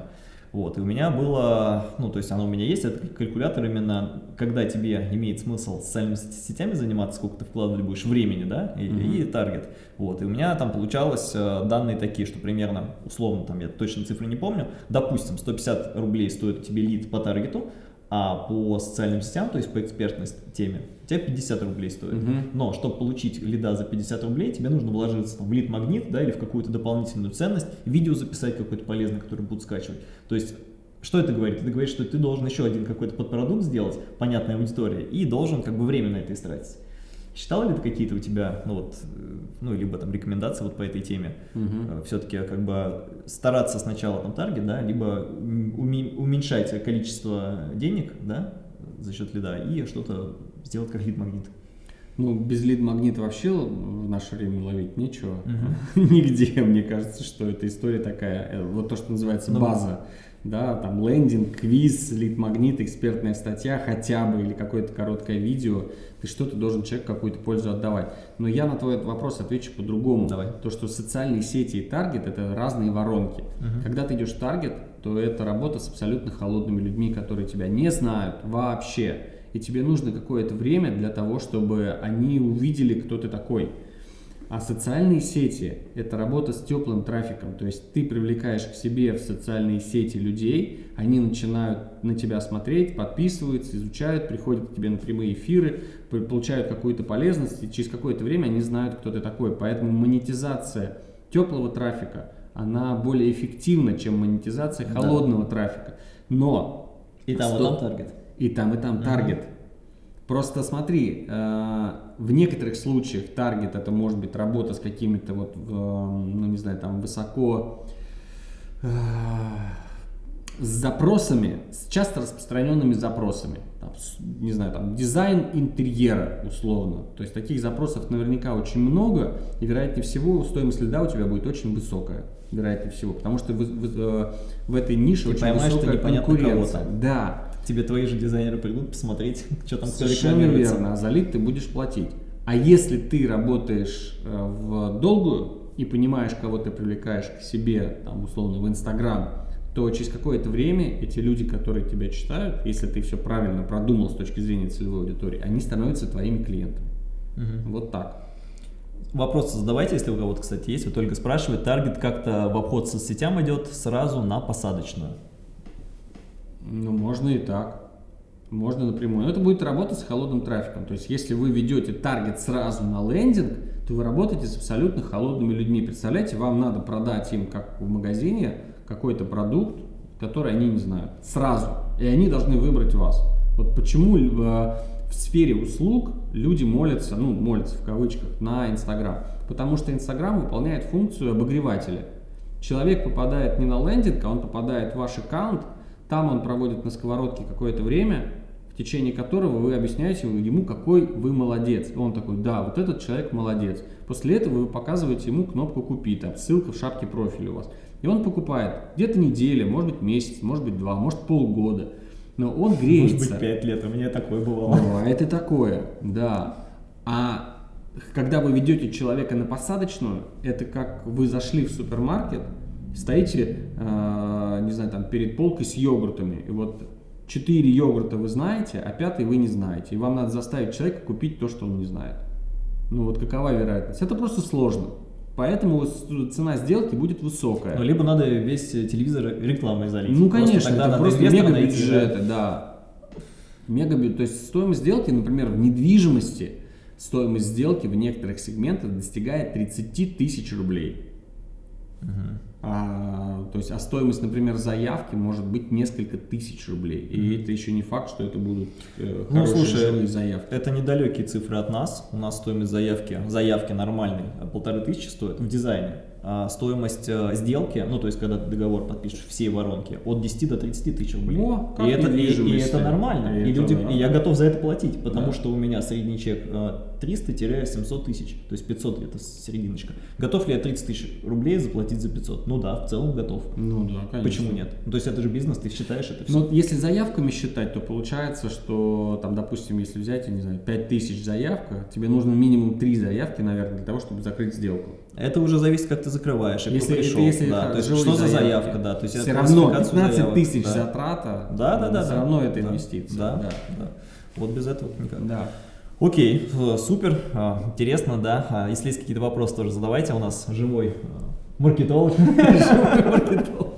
Speaker 1: Вот, и у меня было, ну, то есть оно у меня есть, это калькулятор именно, когда тебе имеет смысл социальными сет- сетями заниматься, сколько ты вкладывать будешь времени, да, и,
Speaker 2: Мгм.
Speaker 1: и таргет. Вот, и у меня там получалось э, данные такие, что примерно, условно, там я точно цифры не помню, допустим, 150 рублей стоит у тебя лид по таргету, а по социальным сетям, то есть по экспертной теме, тебя 50 рублей стоит.
Speaker 2: Мгм.
Speaker 1: Но чтобы получить лида за 50 рублей, тебе нужно вложиться там, в лид-магнит, да, или в какую-то дополнительную ценность, видео записать какое-то полезное, которое будут скачивать. То есть, что это говорит? Это говорит, что ты должен еще один какой-то подпродукт сделать, понятная аудитория, и должен как бы время на это истратить. Считал ли ты какие-то у тебя, ну вот, э, ну, либо там рекомендации вот по этой теме?
Speaker 2: Мгм.
Speaker 1: Все-таки как бы стараться сначала там таргет, да, либо уменьшать количество денег, да, за счет лида, и что-то сделать как лид-магнит.
Speaker 2: Ну, без лид-магнита вообще в наше время ловить нечего.
Speaker 1: Мгм.
Speaker 2: Нигде, мне кажется, что эта история такая, э, вот то, что называется
Speaker 1: Ну,
Speaker 2: база. Да, там лендинг, квиз, лид-магнит, экспертная статья хотя бы или какое-то короткое видео. Ты что-то должен человеку какую-то пользу отдавать. Но я на твой вопрос отвечу по-другому.
Speaker 1: Давай.
Speaker 2: То, что социальные сети и таргет это разные воронки.
Speaker 1: Мгм.
Speaker 2: Когда ты идешь в таргет, то это работа с абсолютно холодными людьми, которые тебя не знают вообще. И тебе нужно какое-то время для того, чтобы они увидели, кто ты такой. А социальные сети – это работа с теплым трафиком. То есть ты привлекаешь к себе в социальные сети людей, они начинают на тебя смотреть, подписываются, изучают, приходят к тебе на прямые эфиры, получают какую-то полезность, и через какое-то время они знают, кто ты такой. Поэтому монетизация теплого трафика, она более эффективна, чем монетизация
Speaker 1: Да.
Speaker 2: холодного трафика. Но
Speaker 1: И там, и
Speaker 2: Сто-
Speaker 1: там таргет.
Speaker 2: И там, и там таргет. Просто смотри, э, в некоторых случаях таргет это может быть работа с какими-то вот, в, ну не знаю, там высоко э, с запросами, с часто распространенными запросами. Там, не знаю, там дизайн интерьера условно. То есть таких запросов наверняка очень много, и вероятнее всего стоимость лида у тебя будет очень высокая. Вероятнее всего, потому что в, в- э, в этой нише
Speaker 1: Ты
Speaker 2: очень
Speaker 1: поймаешь,
Speaker 2: высокая конкуренция. Да,
Speaker 1: тебе твои же дизайнеры придут посмотреть, что там кто
Speaker 2: Совершенно верно. А за лид ты будешь платить. А если ты работаешь э, в долгую и понимаешь, кого ты привлекаешь к себе, там, условно, в Инстаграм, то через какое-то время эти люди, которые тебя читают, если ты все правильно продумал с точки зрения целевой аудитории, они становятся твоими клиентами. Угу. Вот так.
Speaker 1: Вопросы задавайте, если у кого-то, кстати, есть. Вот только спрашивает, таргет как-то в обход соцсетям идет сразу на посадочную?
Speaker 2: Ну, можно и так. Можно напрямую. Но это будет работать с холодным трафиком. То есть, если вы ведете таргет сразу на лендинг, то вы работаете с абсолютно холодными людьми. Представляете, вам надо продать им, как в магазине, какой-то продукт, который они не знают, сразу. И они должны выбрать вас. Вот почему в, в сфере услуг люди молятся, ну, молятся в кавычках, на Инстаграм. Потому что Инстаграм выполняет функцию обогревателя. Человек попадает не на лендинг, а он попадает в ваш аккаунт, там он проводит на сковородке какое-то время, в течение которого вы объясняете ему, какой вы молодец. И он такой, да, вот этот человек молодец. После этого вы показываете ему кнопку «Купи», там ссылка в шапке профиля у вас. И он покупает где-то неделя, может быть месяц, может быть два, может полгода. Но он греется.
Speaker 1: Может быть пять лет, у меня такое бывало.
Speaker 2: Бывает и такое, да. А когда вы ведете человека на посадочную, это как вы зашли в супермаркет, стоите, э, не знаю, там перед полкой с йогуртами, и вот Четыре йогурта вы знаете, а пятый вы не знаете. И вам надо заставить человека купить то, что он не знает. Ну вот какова вероятность? Это просто сложно. Поэтому цена сделки будет высокая.
Speaker 1: Ну, либо надо весь телевизор рекламой залить.
Speaker 2: Ну, конечно, тогда это просто мега бюджеты, да. Мега то есть стоимость сделки, например, в недвижимости, стоимость сделки в некоторых сегментах достигает 30 тысяч рублей. Угу. А, то есть, а стоимость, например, заявки может быть несколько тысяч рублей. И это еще не факт, что это будут э, ну, слушай, заявки.
Speaker 1: Это недалекие цифры от нас. У нас стоимость заявки, заявки нормальной полторы тысячи стоит в дизайне. А стоимость э, сделки, ну то есть когда ты договор подпишешь все воронки, от 10 до 30 тысяч рублей. О, и, это, и, и это нормально. И, и, люди, и я готов за это платить, потому да. что у меня средний чек э, 300-700 тысяч, то есть 500 это серединочка. Готов ли я 30 тысяч рублей заплатить за 500? Ну да, в целом готов.
Speaker 2: Ну да, конечно.
Speaker 1: Почему нет? Ну, то есть это же бизнес, ты считаешь это все.
Speaker 2: Ну, если заявками считать, то получается, что там, допустим, если взять, я не знаю, 5 тысяч заявка, тебе нужно минимум 3 заявки, наверное, для того, чтобы закрыть сделку.
Speaker 1: Это уже зависит, как ты закрываешь, и
Speaker 2: если,
Speaker 1: пришел.
Speaker 2: Если
Speaker 1: да, то есть что за заявка, да. То есть
Speaker 2: все равно 15 тысяч да. затрата,
Speaker 1: да, да, да,
Speaker 2: все
Speaker 1: да,
Speaker 2: равно
Speaker 1: да,
Speaker 2: это инвестиция.
Speaker 1: Да, да, да. Вот без этого никак.
Speaker 2: Да.
Speaker 1: Окей, супер, а, интересно, да. А если есть какие-то вопросы, тоже задавайте. У нас живой э, маркетолог. Живой маркетолог.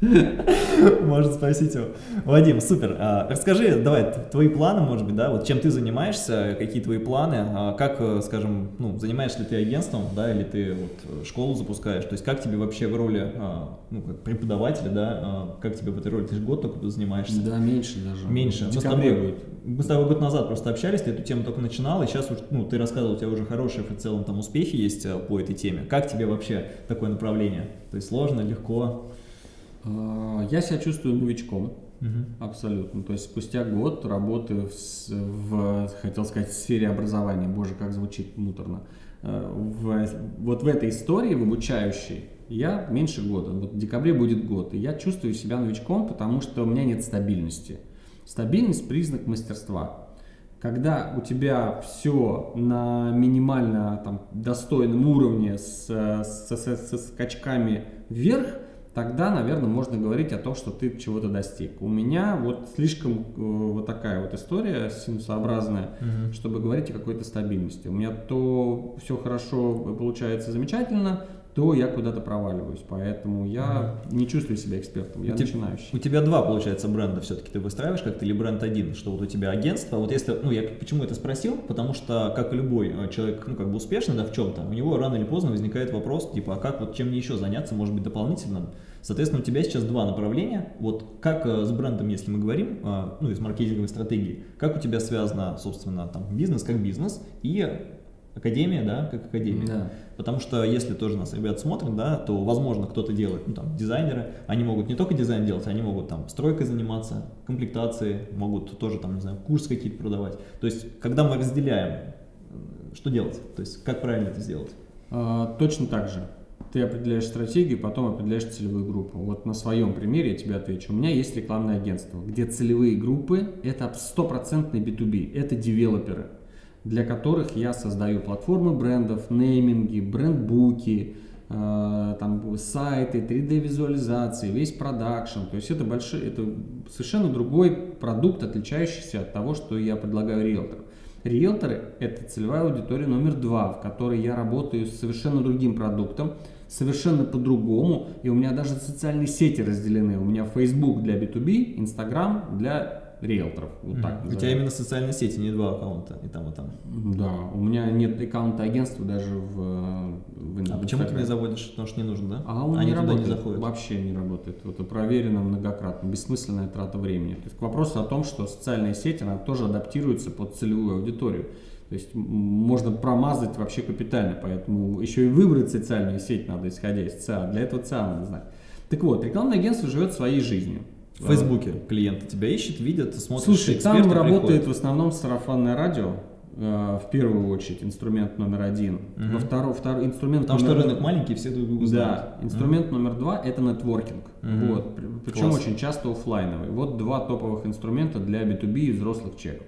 Speaker 1: Можно спросить его. Вадим, супер. А, расскажи, давай, твои планы, может быть, да, вот чем ты занимаешься, какие твои планы, а, как, э, скажем, ну, занимаешься ли ты агентством, да, или ты вот школу запускаешь, то есть как тебе вообще в роли, а, ну, как преподавателя, да, как тебе в этой роли, ты же год только занимаешься?
Speaker 2: Да, меньше даже.
Speaker 1: Меньше. Мы с, тобой, мы с тобой год назад просто общались, ты эту тему только начинал, и сейчас, ну, ты рассказывал, у тебя уже хорошие в целом там успехи есть по этой теме. Как тебе вообще такое направление? То есть сложно, легко?
Speaker 2: А, я себя чувствую новичком. Угу. Абсолютно. То есть спустя год работы в, в, хотел сказать, в сфере образования, боже, как звучит муторно, э, в, вот в этой истории, в обучающей, я меньше года. Вот в декабре будет год. И я чувствую себя новичком, потому что у меня нет стабильности. Стабильность – признак мастерства. Когда у тебя все на минимально там, достойном уровне с, с, с, со скачками вверх – тогда, наверное, можно говорить о том, что ты чего-то достиг. У меня вот слишком э, вот такая вот история синусообразная, угу. чтобы говорить о какой-то стабильности. У меня то все хорошо получается замечательно, то я куда-то проваливаюсь. Поэтому я mm. не чувствую себя экспертом, я у начинающий.
Speaker 1: У тебя два, получается, бренда все-таки ты выстраиваешь как-то или бренд один, что вот у тебя агентство. Вот если, ну я почему это спросил, потому что, как и любой э, человек, ну как бы успешный, да, в чем-то, у него рано или поздно возникает вопрос, типа, а как вот чем мне еще заняться, может быть, дополнительным? Соответственно, у тебя сейчас два направления. Вот как э, с брендом, если мы говорим, э, ну, из маркетинговой стратегии, как у тебя связано, собственно, там, бизнес как бизнес и академия, да, как академия. Да. Потому что если тоже нас ребят смотрят, да, то, возможно, кто-то делает, ну, там, дизайнеры, они могут не только дизайн делать, они могут там стройкой заниматься, комплектацией, могут тоже там, не знаю, курс какие-то продавать. То есть, когда мы разделяем, что делать? То есть, как правильно это сделать?
Speaker 2: А, точно так же. Ты определяешь стратегию, потом определяешь целевую группу. Вот на своем примере я тебе отвечу. У меня есть рекламное агентство, где целевые группы – это стопроцентный B2B, это девелоперы для которых я создаю платформы брендов, нейминги, брендбуки, э, там сайты, 3D-визуализации, весь продакшн. То есть это, большой, это совершенно другой продукт, отличающийся от того, что я предлагаю риэлторам. Риэлторы – это целевая аудитория номер два, в которой я работаю с совершенно другим продуктом, совершенно по-другому, и у меня даже социальные сети разделены. У меня Facebook для B2B, Instagram для риэлторов.
Speaker 1: Вот так У тебя именно социальные сети, не два аккаунта, и там, и там.
Speaker 2: Да, у меня нет аккаунта агентства даже в,
Speaker 1: в А почему ты не заводишь? Потому что не нужно, да?
Speaker 2: А он Они не работает, не заходят. Вообще не работает. Это проверено многократно, бессмысленная трата времени. То есть к вопросу о том, что социальные сети, она тоже адаптируется под целевую аудиторию. То есть можно промазать вообще капитально, поэтому еще и выбрать социальную сеть надо, исходя из ЦА. Для этого ЦА надо знать. Так вот, рекламное агентство живет своей жизнью.
Speaker 1: В Фейсбуке клиенты тебя ищут, видят, смотрят.
Speaker 2: Слушай, там работает приходят. в основном сарафанное радио, э, в первую очередь инструмент номер один. Угу. Во второй, второй инструмент
Speaker 1: Потому номер... что рынок маленький, все друг друга
Speaker 2: знают. Да, инструмент угу. номер два это нетворкинг. Угу. Вот, причем Класс. очень часто офлайновый. Вот два топовых инструмента для B2B и взрослых чеков.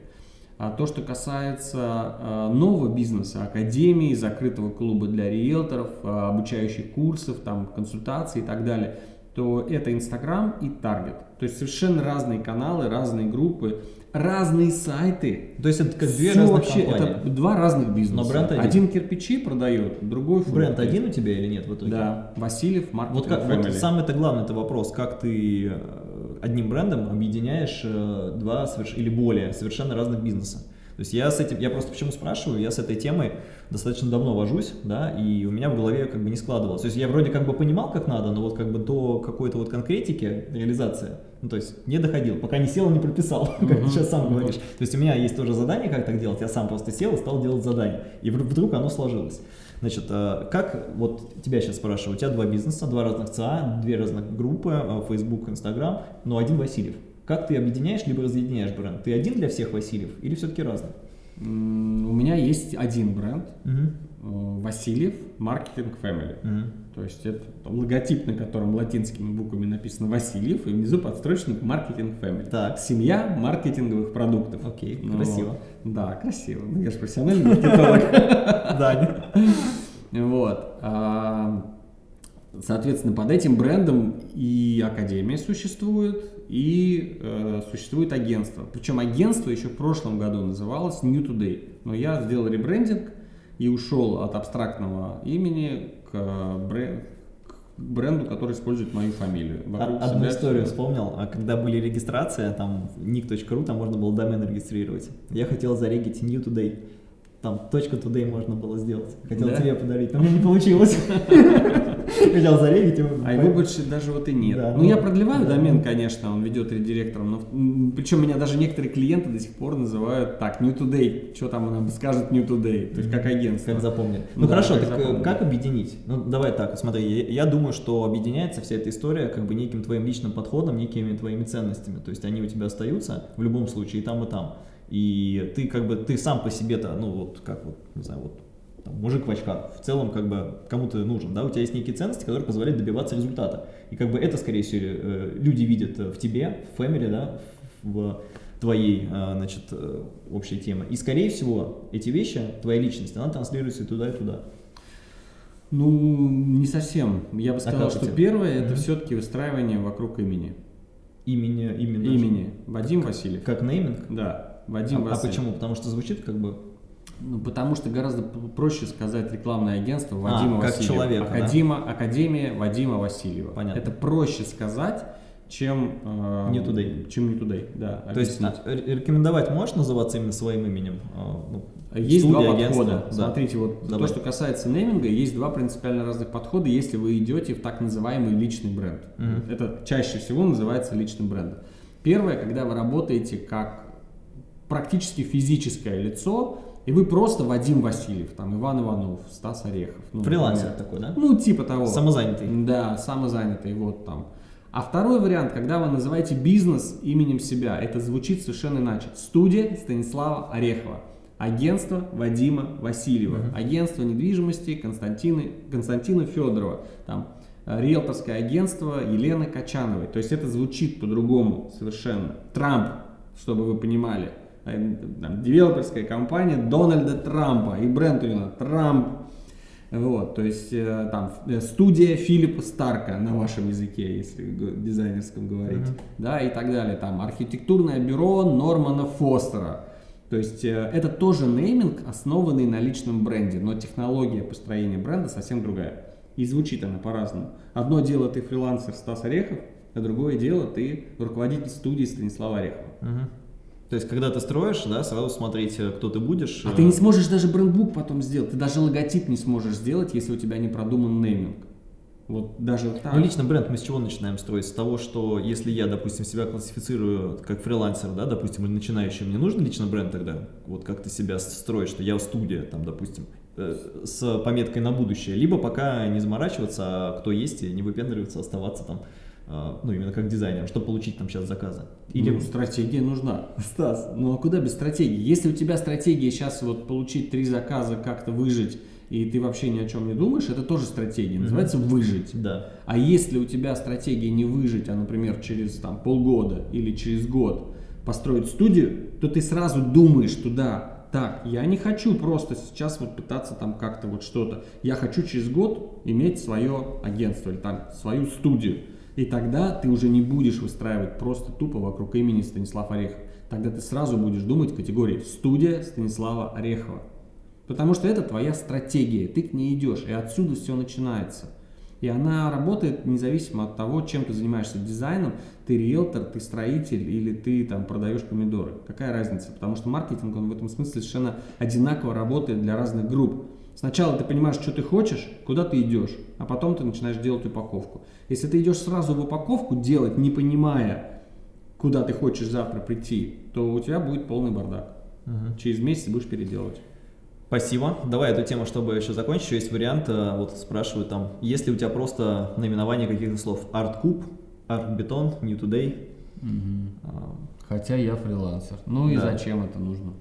Speaker 2: А то, что касается э, нового бизнеса, академии, закрытого клуба для риэлторов, э, обучающих курсов, там, консультаций и так далее, то это Инстаграм и Таргет. То есть совершенно разные каналы, разные группы, разные сайты.
Speaker 1: То есть это как две разных вообще,
Speaker 2: компании. Это два разных бизнеса. Но бренд один. один кирпичи продает, другой
Speaker 1: фрукты. Бренд один у тебя или нет в итоге?
Speaker 2: Да, Васильев,
Speaker 1: Маркетинг Вот, как, вот самый это главный это вопрос, как ты э, одним брендом объединяешь э, два соверш... или более совершенно разных бизнеса. То есть я с этим, я просто почему спрашиваю, я с этой темой достаточно давно вожусь, да, и у меня в голове как бы не складывалось. То есть я вроде как бы понимал, как надо, но вот как бы до какой-то вот конкретики, реализация, ну то есть не доходил, пока не сел и не прописал, как ты сейчас сам говоришь. То есть у меня есть тоже задание, как так делать, я сам просто сел и стал делать задание, и вдруг оно сложилось. Значит, э, как, вот тебя сейчас спрашиваю, у тебя два бизнеса, два разных ЦА, две разных группы, э, Facebook, Instagram, но один Васильев. Как ты объединяешь, либо разъединяешь бренд? Ты один для всех Васильев или все-таки разный?
Speaker 2: У меня есть один бренд, угу. Васильев Маркетинг Family. Угу. То есть это логотип, на котором латинскими буквами написано Васильев, и внизу подстрочник Маркетинг Family. Так. Семья маркетинговых продуктов.
Speaker 1: Окей, ну, красиво.
Speaker 2: Да, красиво. Ну, я же профессиональный маркетолог. Да. Вот. А, соответственно, под этим брендом и Академия существует, и э, существует агентство. Причем агентство еще в прошлом году называлось New Today. Но я сделал ребрендинг и ушел от абстрактного имени к, бренд, к бренду, который использует мою фамилию.
Speaker 1: Вокруг Одну историю все. вспомнил. А когда были регистрации, там nick.ru, там можно было домен регистрировать. Я хотел зарегить New Today. Там точка today можно было сделать. Хотел да? тебе подарить, но мне не получилось.
Speaker 2: Хотел зарегить его. А его больше даже вот и нет. Да, ну, ну, я продлеваю да. домен, конечно, он ведет редиректором, но причем меня даже некоторые клиенты до сих пор называют так, New Today, что там она скажет New Today, то есть как агентство.
Speaker 1: Как запомнили. Ну да, хорошо, как так э, как объединить? Ну давай так, смотри, я, я думаю, что объединяется вся эта история как бы неким твоим личным подходом, некими твоими ценностями, то есть они у тебя остаются в любом случае и там, и там. И ты как бы, ты сам по себе-то, ну вот как вот, не знаю, вот там, мужик в очках, в целом как бы кому то нужен, да, у тебя есть некие ценности, которые позволяют добиваться результата. И как бы это, скорее всего, э, люди видят в тебе, в family, да, в твоей, э, значит, э, общей темы. И, скорее всего, эти вещи, твоя личность, она транслируется и туда, и туда.
Speaker 2: Ну, не совсем. Я бы а сказал, а что первое это mm-hmm. все-таки выстраивание вокруг имени.
Speaker 1: Имени, именно.
Speaker 2: Имени. Вадим как, Васильев.
Speaker 1: Как нейминг?
Speaker 2: Да.
Speaker 1: Вадим а. А почему? Потому что звучит как бы
Speaker 2: ну, потому что гораздо проще сказать рекламное агентство а, Вадима а,
Speaker 1: как Васильева. Человека,
Speaker 2: Академа, да? Академия Вадима Васильева. Понятно. Это проще сказать, чем
Speaker 1: э, не today.
Speaker 2: Чем не today, да.
Speaker 1: То есть а, рекомендовать можешь называться именно своим именем?
Speaker 2: А, ну, есть студия, два подхода. Да. Смотрите, вот Давай. то, что касается нейминга, есть два принципиально разных подхода, если вы идете в так называемый личный бренд. Угу. Это чаще всего называется личным брендом. Первое, когда вы работаете как практически физическое лицо, и вы просто Вадим Васильев, там Иван Иванов, Стас Орехов.
Speaker 1: Ну, Фрилансер например. такой, да?
Speaker 2: Ну, типа того.
Speaker 1: Самозанятый.
Speaker 2: Да, самозанятый, вот там. А второй вариант, когда вы называете бизнес именем себя, это звучит совершенно иначе. Студия Станислава Орехова. Агентство Вадима Васильева. Uh-huh. Агентство недвижимости Константина, Константина Федорова. Там э, риэлторское агентство Елены Качановой. То есть это звучит по-другому совершенно. Трамп, чтобы вы понимали. Э, там, девелоперская компания Дональда Трампа, и бренд у него Трамп. Вот, то есть э, там э, студия Филиппа Старка на вашем языке, если дизайнерском говорить, mm-hmm. да, и так далее. Там архитектурное бюро Нормана Фостера. То есть э, это тоже нейминг, основанный на личном бренде, но технология построения бренда совсем другая. И звучит она по-разному. Одно дело ты фрилансер Стас Орехов, а другое дело ты руководитель студии Станислава Орехова.
Speaker 1: Угу. То есть, когда ты строишь, да, сразу смотреть, э, кто ты будешь.
Speaker 2: А ты не сможешь даже брендбук потом сделать, ты даже логотип не сможешь сделать, если у тебя не продуман нейминг. Вот даже
Speaker 1: так. Ну, лично бренд мы с чего начинаем строить? С того, что если я, допустим, себя классифицирую как фрилансер, да, допустим, или начинающий, мне нужен лично бренд тогда? Вот как ты себя строишь, что я студия, там, допустим, э, с пометкой на будущее. Либо пока не заморачиваться, а кто есть, и не выпендриваться, оставаться там ну, именно как дизайнер, чтобы получить там сейчас заказы?
Speaker 2: Или ну, стратегия нужна. Стас, ну а куда без стратегии? Если у тебя стратегия сейчас вот получить три заказа, как-то выжить, и ты вообще ни о чем не думаешь, это тоже стратегия, называется выжить.
Speaker 1: Да.
Speaker 2: А если у тебя стратегия не выжить, а, например, через там, полгода или через год построить студию, то ты сразу думаешь туда, так, я не хочу просто сейчас вот пытаться там как-то вот что-то, я хочу через год иметь свое агентство или там свою студию. И тогда ты уже не будешь выстраивать просто тупо вокруг имени Станислав Орехов. Тогда ты сразу будешь думать в категории «студия Станислава Орехова». Потому что это твоя стратегия, ты к ней идешь, и отсюда все начинается. И она работает независимо от того, чем ты занимаешься дизайном, ты риэлтор, ты строитель или ты там продаешь помидоры. Какая разница? Потому что маркетинг, он в этом смысле совершенно одинаково работает для разных групп. Сначала ты понимаешь, что ты хочешь, куда ты идешь, а потом ты начинаешь делать упаковку. Если ты идешь сразу в упаковку делать, не понимая, куда ты хочешь завтра прийти, то у тебя будет полный бардак. Угу. Через месяц будешь переделывать.
Speaker 1: Спасибо. Давай эту тему, чтобы еще закончить, еще есть вариант, э, вот спрашивают там, есть ли у тебя просто наименование каких-то слов? Art Cube, Art Beton, New Today?
Speaker 2: Угу. Хотя я фрилансер. Ну и да. зачем это нужно?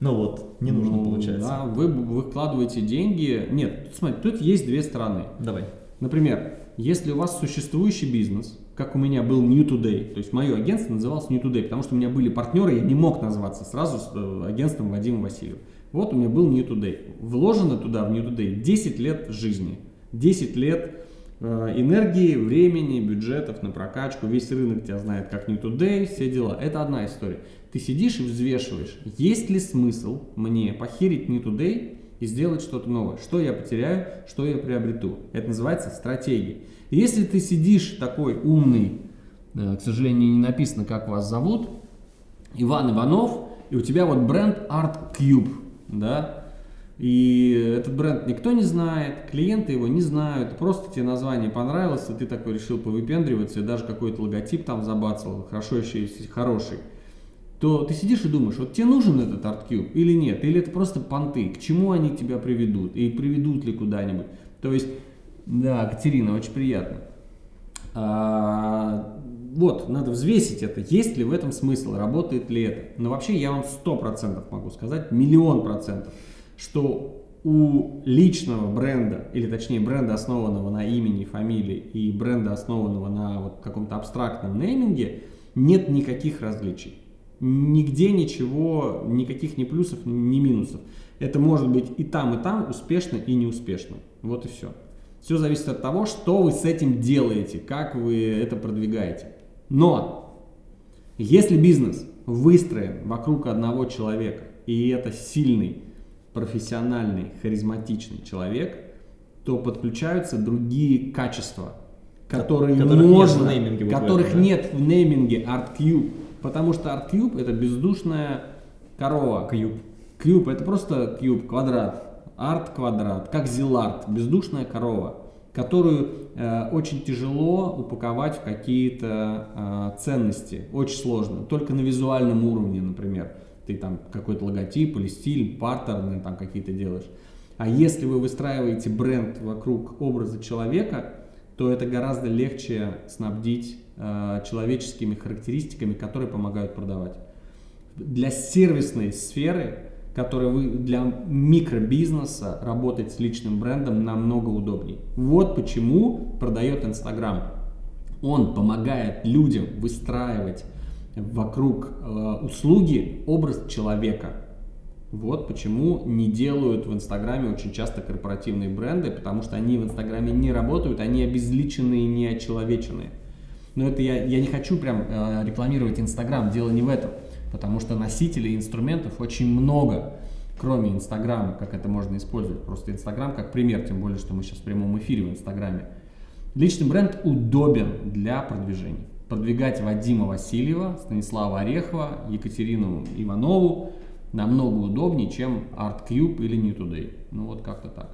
Speaker 1: Ну вот, не нужно ну, получается.
Speaker 2: Да, вы выкладываете деньги. Нет, смотри, тут есть две стороны.
Speaker 1: Давай.
Speaker 2: Например, если у вас существующий бизнес, как у меня был New Today, то есть мое агентство называлось New Today, потому что у меня были партнеры, я не мог назваться сразу с э, агентством Вадима Васильева. Вот у меня был New Today. Вложено туда, в New Today, 10 лет жизни. 10 лет энергии, времени, бюджетов на прокачку. Весь рынок тебя знает как New Today, все дела. Это одна история. Ты сидишь и взвешиваешь, есть ли смысл мне похерить New Today и сделать что-то новое. Что я потеряю, что я приобрету. Это называется стратегия. Если ты сидишь такой умный, э, к сожалению, не написано, как вас зовут, Иван Иванов, и у тебя вот бренд Art Cube, да, и этот бренд никто не знает, клиенты его не знают, просто тебе название понравилось, и ты такой решил повыпендриваться, и даже какой-то логотип там забацал, хорошо еще если хороший то ты сидишь и думаешь, вот тебе нужен этот ArtCube или нет, или это просто понты, к чему они тебя приведут, и приведут ли куда-нибудь. То есть, да, Катерина, очень приятно. А, вот, надо взвесить это, есть ли в этом смысл, работает ли это. Но вообще я вам сто процентов могу сказать, миллион процентов, что у личного бренда, или точнее бренда, основанного на имени, фамилии, и бренда, основанного на вот каком-то абстрактном нейминге, нет никаких различий нигде ничего, никаких ни плюсов, ни минусов. Это может быть и там, и там успешно, и неуспешно. Вот и все. Все зависит от того, что вы с этим делаете, как вы это продвигаете. Но, если бизнес выстроен вокруг одного человека, и это сильный, профессиональный, харизматичный человек, то подключаются другие качества, которые которых можно, нет в нейминге, которых этом, да? нет в нейминге ArtCube. Потому что ArtCube это бездушная корова.
Speaker 1: Кьюб.
Speaker 2: Кьюб это просто кьюб, квадрат. Арт квадрат, как зиларт, бездушная корова, которую э, очень тяжело упаковать в какие-то э, ценности. Очень сложно. Только на визуальном уровне, например. Ты там какой-то логотип или стиль, паттерны там какие-то делаешь. А если вы выстраиваете бренд вокруг образа человека, то это гораздо легче снабдить э, человеческими характеристиками, которые помогают продавать. Для сервисной сферы, которая вы, для микробизнеса работать с личным брендом намного удобнее. Вот почему продает Инстаграм. Он помогает людям выстраивать вокруг э, услуги образ человека. Вот почему не делают в Инстаграме очень часто корпоративные бренды, потому что они в Инстаграме не работают, они обезличенные, не очеловеченные. Но это я, я не хочу прям э, рекламировать Инстаграм, дело не в этом, потому что носителей инструментов очень много, кроме Инстаграма, как это можно использовать. Просто Инстаграм как пример, тем более, что мы сейчас в прямом эфире в Инстаграме. Личный бренд удобен для продвижения. Продвигать Вадима Васильева, Станислава Орехова, Екатерину Иванову намного удобнее, чем ArtCube или New Today. Ну вот как-то так.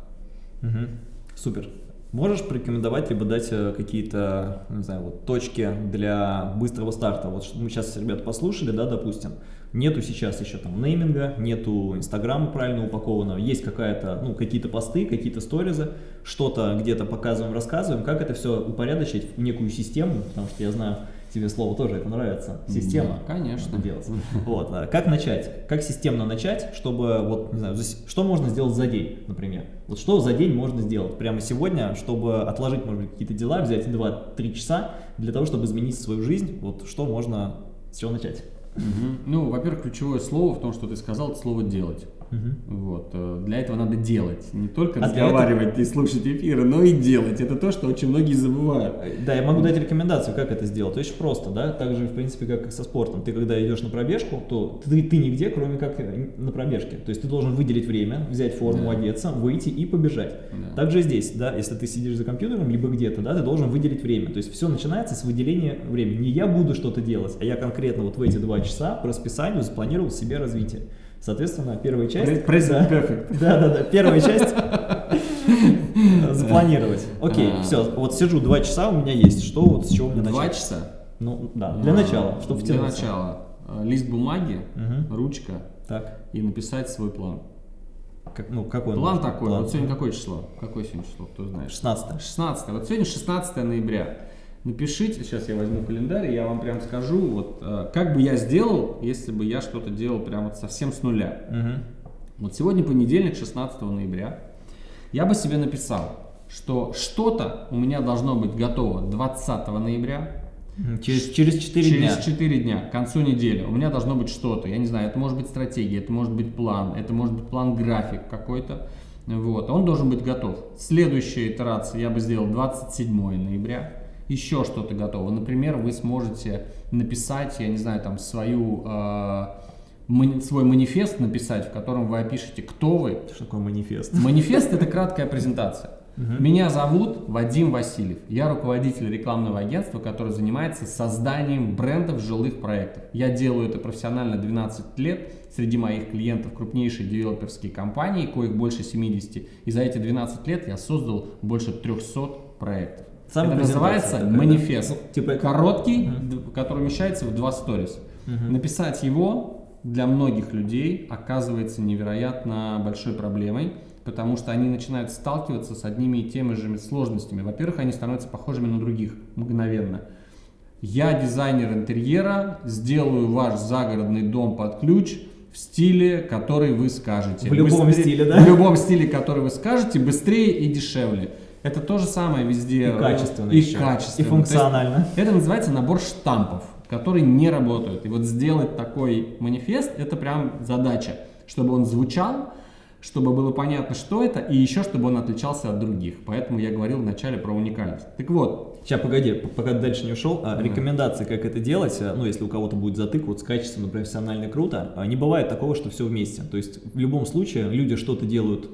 Speaker 1: Угу. Супер. Можешь порекомендовать, либо дать э, какие-то, не знаю, вот точки для быстрого старта? Вот мы сейчас ребят послушали, да, допустим, нету сейчас еще там нейминга, нету инстаграма правильно упакованного, есть какая-то, ну, какие-то посты, какие-то сторизы, что-то где-то показываем, рассказываем, как это все упорядочить в некую систему, потому что я знаю, тебе слово тоже это нравится, система.
Speaker 2: Да, конечно.
Speaker 1: Делать. Вот, как начать? Как системно начать, чтобы, вот, не знаю, что можно сделать за день, например? Вот что за день можно сделать прямо сегодня, чтобы отложить, может быть, какие-то дела, взять 2-3 часа для того, чтобы изменить свою жизнь, вот что можно, с чего начать?
Speaker 2: Угу. Ну, во-первых, ключевое слово в том, что ты сказал, это слово «делать». Угу. Вот. Э, для этого надо делать. Не только а разговаривать этого... и слушать эфиры, но и делать. Это то, что очень многие забывают.
Speaker 1: Да, я могу дать рекомендацию, как это сделать. Очень просто, да, так же, в принципе, как и со спортом. Ты, когда идешь на пробежку, то ты, ты нигде, кроме как на пробежке. То есть ты должен выделить время, взять форму, да. одеться, выйти и побежать. Да. Также здесь, да, если ты сидишь за компьютером, либо где-то, да, ты должен выделить время. То есть все начинается с выделения времени. Не я буду что-то делать, а я конкретно вот в эти два часа по расписанию запланировал себе развитие. Соответственно, первая часть...
Speaker 2: Present perfect.
Speaker 1: Да, да, да, первая часть запланировать. Окей, а. все, вот сижу два часа, у меня есть. Что вот с чего мне начать?
Speaker 2: Два часа?
Speaker 1: Ну, да, для начала, чтобы
Speaker 2: Для начала. Э, лист бумаги, ручка и написать свой план.
Speaker 1: Как, ну, какой
Speaker 2: план такой. План. Вот сегодня какое число? Какое сегодня число? Кто знает?
Speaker 1: 16.
Speaker 2: 16. Вот сегодня 16 ноября. Напишите, сейчас я возьму календарь, и я вам прям скажу, вот э, как бы я сделал, если бы я что-то делал прям вот совсем с нуля. Угу. Вот сегодня понедельник, 16 ноября. Я бы себе написал, что что-то у меня должно быть готово 20 ноября.
Speaker 1: Через, через 4
Speaker 2: через
Speaker 1: дня.
Speaker 2: Через 4 дня, к концу недели. У меня должно быть что-то. Я не знаю, это может быть стратегия, это может быть план, это может быть план-график какой-то. Вот, он должен быть готов. Следующая итерация я бы сделал 27 ноября еще что-то готово. Например, вы сможете написать, я не знаю, там свою, э, свой манифест написать, в котором вы опишете, кто вы.
Speaker 1: Что такое манифест?
Speaker 2: Манифест – это краткая презентация. Угу. Меня зовут Вадим Васильев. Я руководитель рекламного агентства, которое занимается созданием брендов жилых проектов. Я делаю это профессионально 12 лет. Среди моих клиентов крупнейшие девелоперские компании, коих больше 70. И за эти 12 лет я создал больше 300 проектов. Сам это называется такая, манифест. Ну, типа короткий, угу. который умещается в два сторис. Угу. Написать его для многих людей оказывается невероятно большой проблемой, потому что они начинают сталкиваться с одними и теми же сложностями. Во-первых, они становятся похожими на других мгновенно. Я дизайнер интерьера, сделаю ваш загородный дом под ключ в стиле, который вы скажете.
Speaker 1: В любом быстрее, стиле, да?
Speaker 2: В любом стиле, который вы скажете, быстрее и дешевле. Это то же самое везде.
Speaker 1: И качественно
Speaker 2: И еще. качественно.
Speaker 1: И функционально.
Speaker 2: это называется набор штампов, которые не работают. И вот сделать такой манифест, это прям задача, чтобы он звучал, чтобы было понятно, что это, и еще, чтобы он отличался от других. Поэтому я говорил вначале про уникальность. Так вот.
Speaker 1: Сейчас, погоди, пока ты дальше не ушел. А, рекомендации, как это делать, а, ну, если у кого-то будет затык, вот с качественно, профессионально, круто, а, не бывает такого, что все вместе. То есть, в любом случае, люди что-то делают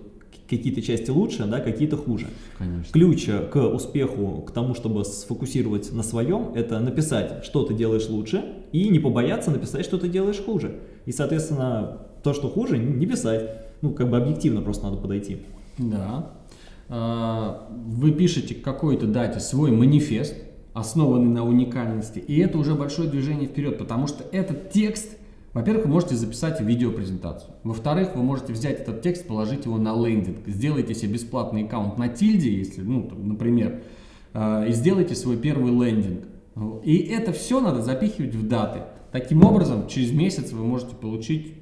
Speaker 1: какие-то части лучше, да, какие-то хуже.
Speaker 2: Конечно.
Speaker 1: Ключ к успеху, к тому, чтобы сфокусировать на своем, это написать, что ты делаешь лучше, и не побояться написать, что ты делаешь хуже. И, соответственно, то, что хуже, не писать. Ну, как бы объективно просто надо подойти.
Speaker 2: Да. А, вы пишете к какой-то дате свой манифест, основанный на уникальности, и это уже большое движение вперед, потому что этот текст – во-первых, вы можете записать видеопрезентацию. Во-вторых, вы можете взять этот текст, положить его на лендинг. Сделайте себе бесплатный аккаунт на тильде, если, ну, например, э, и сделайте свой первый лендинг. И это все надо запихивать в даты. Таким образом, через месяц вы можете получить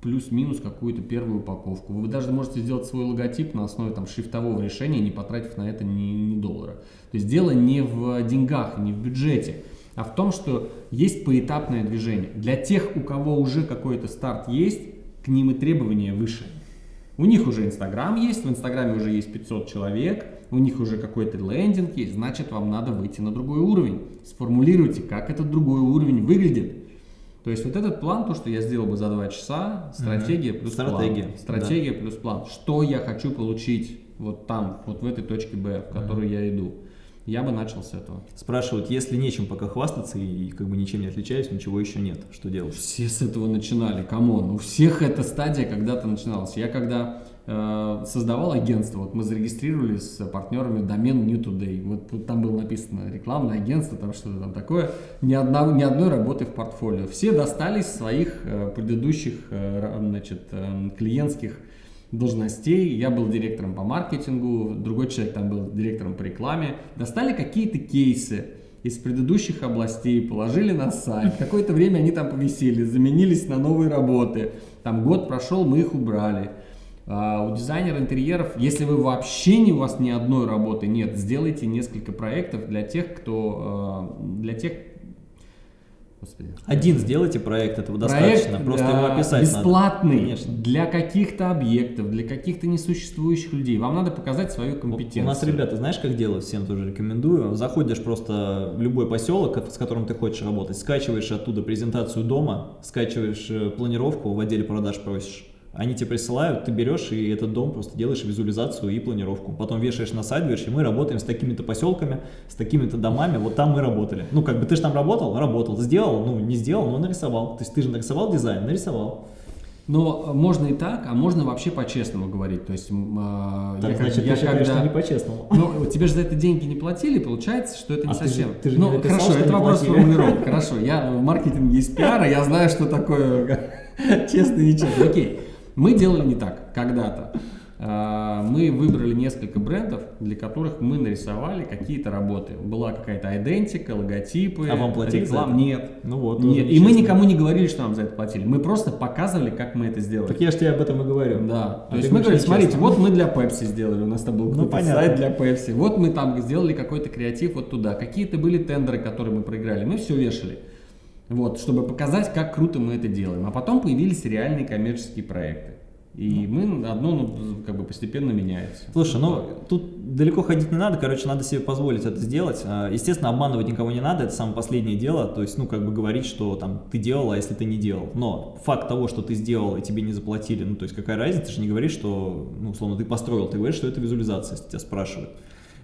Speaker 2: плюс-минус какую-то первую упаковку. Вы даже можете сделать свой логотип на основе там, шрифтового решения, не потратив на это ни, ни доллара. То есть дело не в деньгах, не в бюджете а в том, что есть поэтапное движение. Для тех, у кого уже какой-то старт есть, к ним и требования выше. У них уже Инстаграм есть, в Инстаграме уже есть 500 человек, у них уже какой-то лендинг есть, значит вам надо выйти на другой уровень. Сформулируйте, как этот другой уровень выглядит. То есть вот этот план, то, что я сделал бы за 2 часа, стратегия плюс
Speaker 1: Стратегия,
Speaker 2: план. Стратегия плюс план. Что я хочу получить вот там, вот в этой точке Б, в которую я иду. Я бы начал с этого.
Speaker 1: Спрашивают, если нечем пока хвастаться и как бы ничем не отличаюсь, ничего еще нет, что делать?
Speaker 2: Все с этого начинали, come on. У всех эта стадия когда-то начиналась. Я когда э, создавал агентство, вот мы зарегистрировали с партнерами домен New Today. Вот, там было написано рекламное агентство, там что-то там такое. Ни, одна, ни одной работы в портфолио. Все достались своих э, предыдущих э, значит, э, клиентских должностей. Я был директором по маркетингу, другой человек там был директором по рекламе. Достали какие-то кейсы из предыдущих областей, положили на сайт. Какое-то время они там повисели, заменились на новые работы. Там год прошел, мы их убрали. А у дизайнера интерьеров, если вы вообще не у вас ни одной работы нет, сделайте несколько проектов для тех, кто а, для тех,
Speaker 1: Господи. Один сделайте проект, этого достаточно, проект, просто его описать
Speaker 2: бесплатный надо. для каких-то объектов, для каких-то несуществующих людей. Вам надо показать свою компетенцию.
Speaker 1: У нас ребята, знаешь, как делают, всем тоже рекомендую. Заходишь просто в любой поселок, с которым ты хочешь работать, скачиваешь оттуда презентацию дома, скачиваешь э, планировку, в отделе продаж просишь они тебе присылают, ты берешь и этот дом просто делаешь визуализацию и планировку. Потом вешаешь на сайт, говоришь, и мы работаем с такими-то поселками, с такими-то домами, вот там мы работали. Ну, как бы ты же там работал, работал, сделал, ну, не сделал, но нарисовал. То есть ты же нарисовал дизайн, нарисовал.
Speaker 2: Но можно и так, а можно вообще по-честному говорить. То есть,
Speaker 1: э, так, я, значит, я, ты считаешь, когда... что не по-честному.
Speaker 2: Ну, тебе же за это деньги не платили, получается, что это не а совсем. Ты же, ты же ну, написал, хорошо, это вопрос формулировки. Хорошо, я в маркетинге из пиара, я знаю, что такое честно и нечестно. Окей. Мы делали не так когда-то. А, мы выбрали несколько брендов, для которых мы нарисовали какие-то работы. Была какая-то идентика, логотипы,
Speaker 1: а вам платили реклам.
Speaker 2: Нет.
Speaker 1: Ну вот.
Speaker 2: Нет. И мы никому не говорили, что нам за это платили. Мы просто показывали, как мы это сделали.
Speaker 1: Так я же тебе об этом и говорю.
Speaker 2: Да. А То есть мы говорили, смотрите, вот мы для Pepsi сделали, у нас там был ну, сайт для Pepsi. Вот мы там сделали какой-то креатив вот туда. Какие-то были тендеры, которые мы проиграли. Мы все вешали. Вот, чтобы показать, как круто мы это делаем. А потом появились реальные коммерческие проекты. И ну. мы одно ну, как бы постепенно меняется.
Speaker 1: Слушай, ну тут далеко ходить не надо, короче, надо себе позволить это сделать. А, естественно, обманывать никого не надо, это самое последнее дело. То есть, ну, как бы говорить, что там ты делал, а если ты не делал. Но факт того, что ты сделал и тебе не заплатили, ну, то есть какая разница, ты же не говоришь, что, ну, условно, ты построил, ты говоришь, что это визуализация, если тебя спрашивают.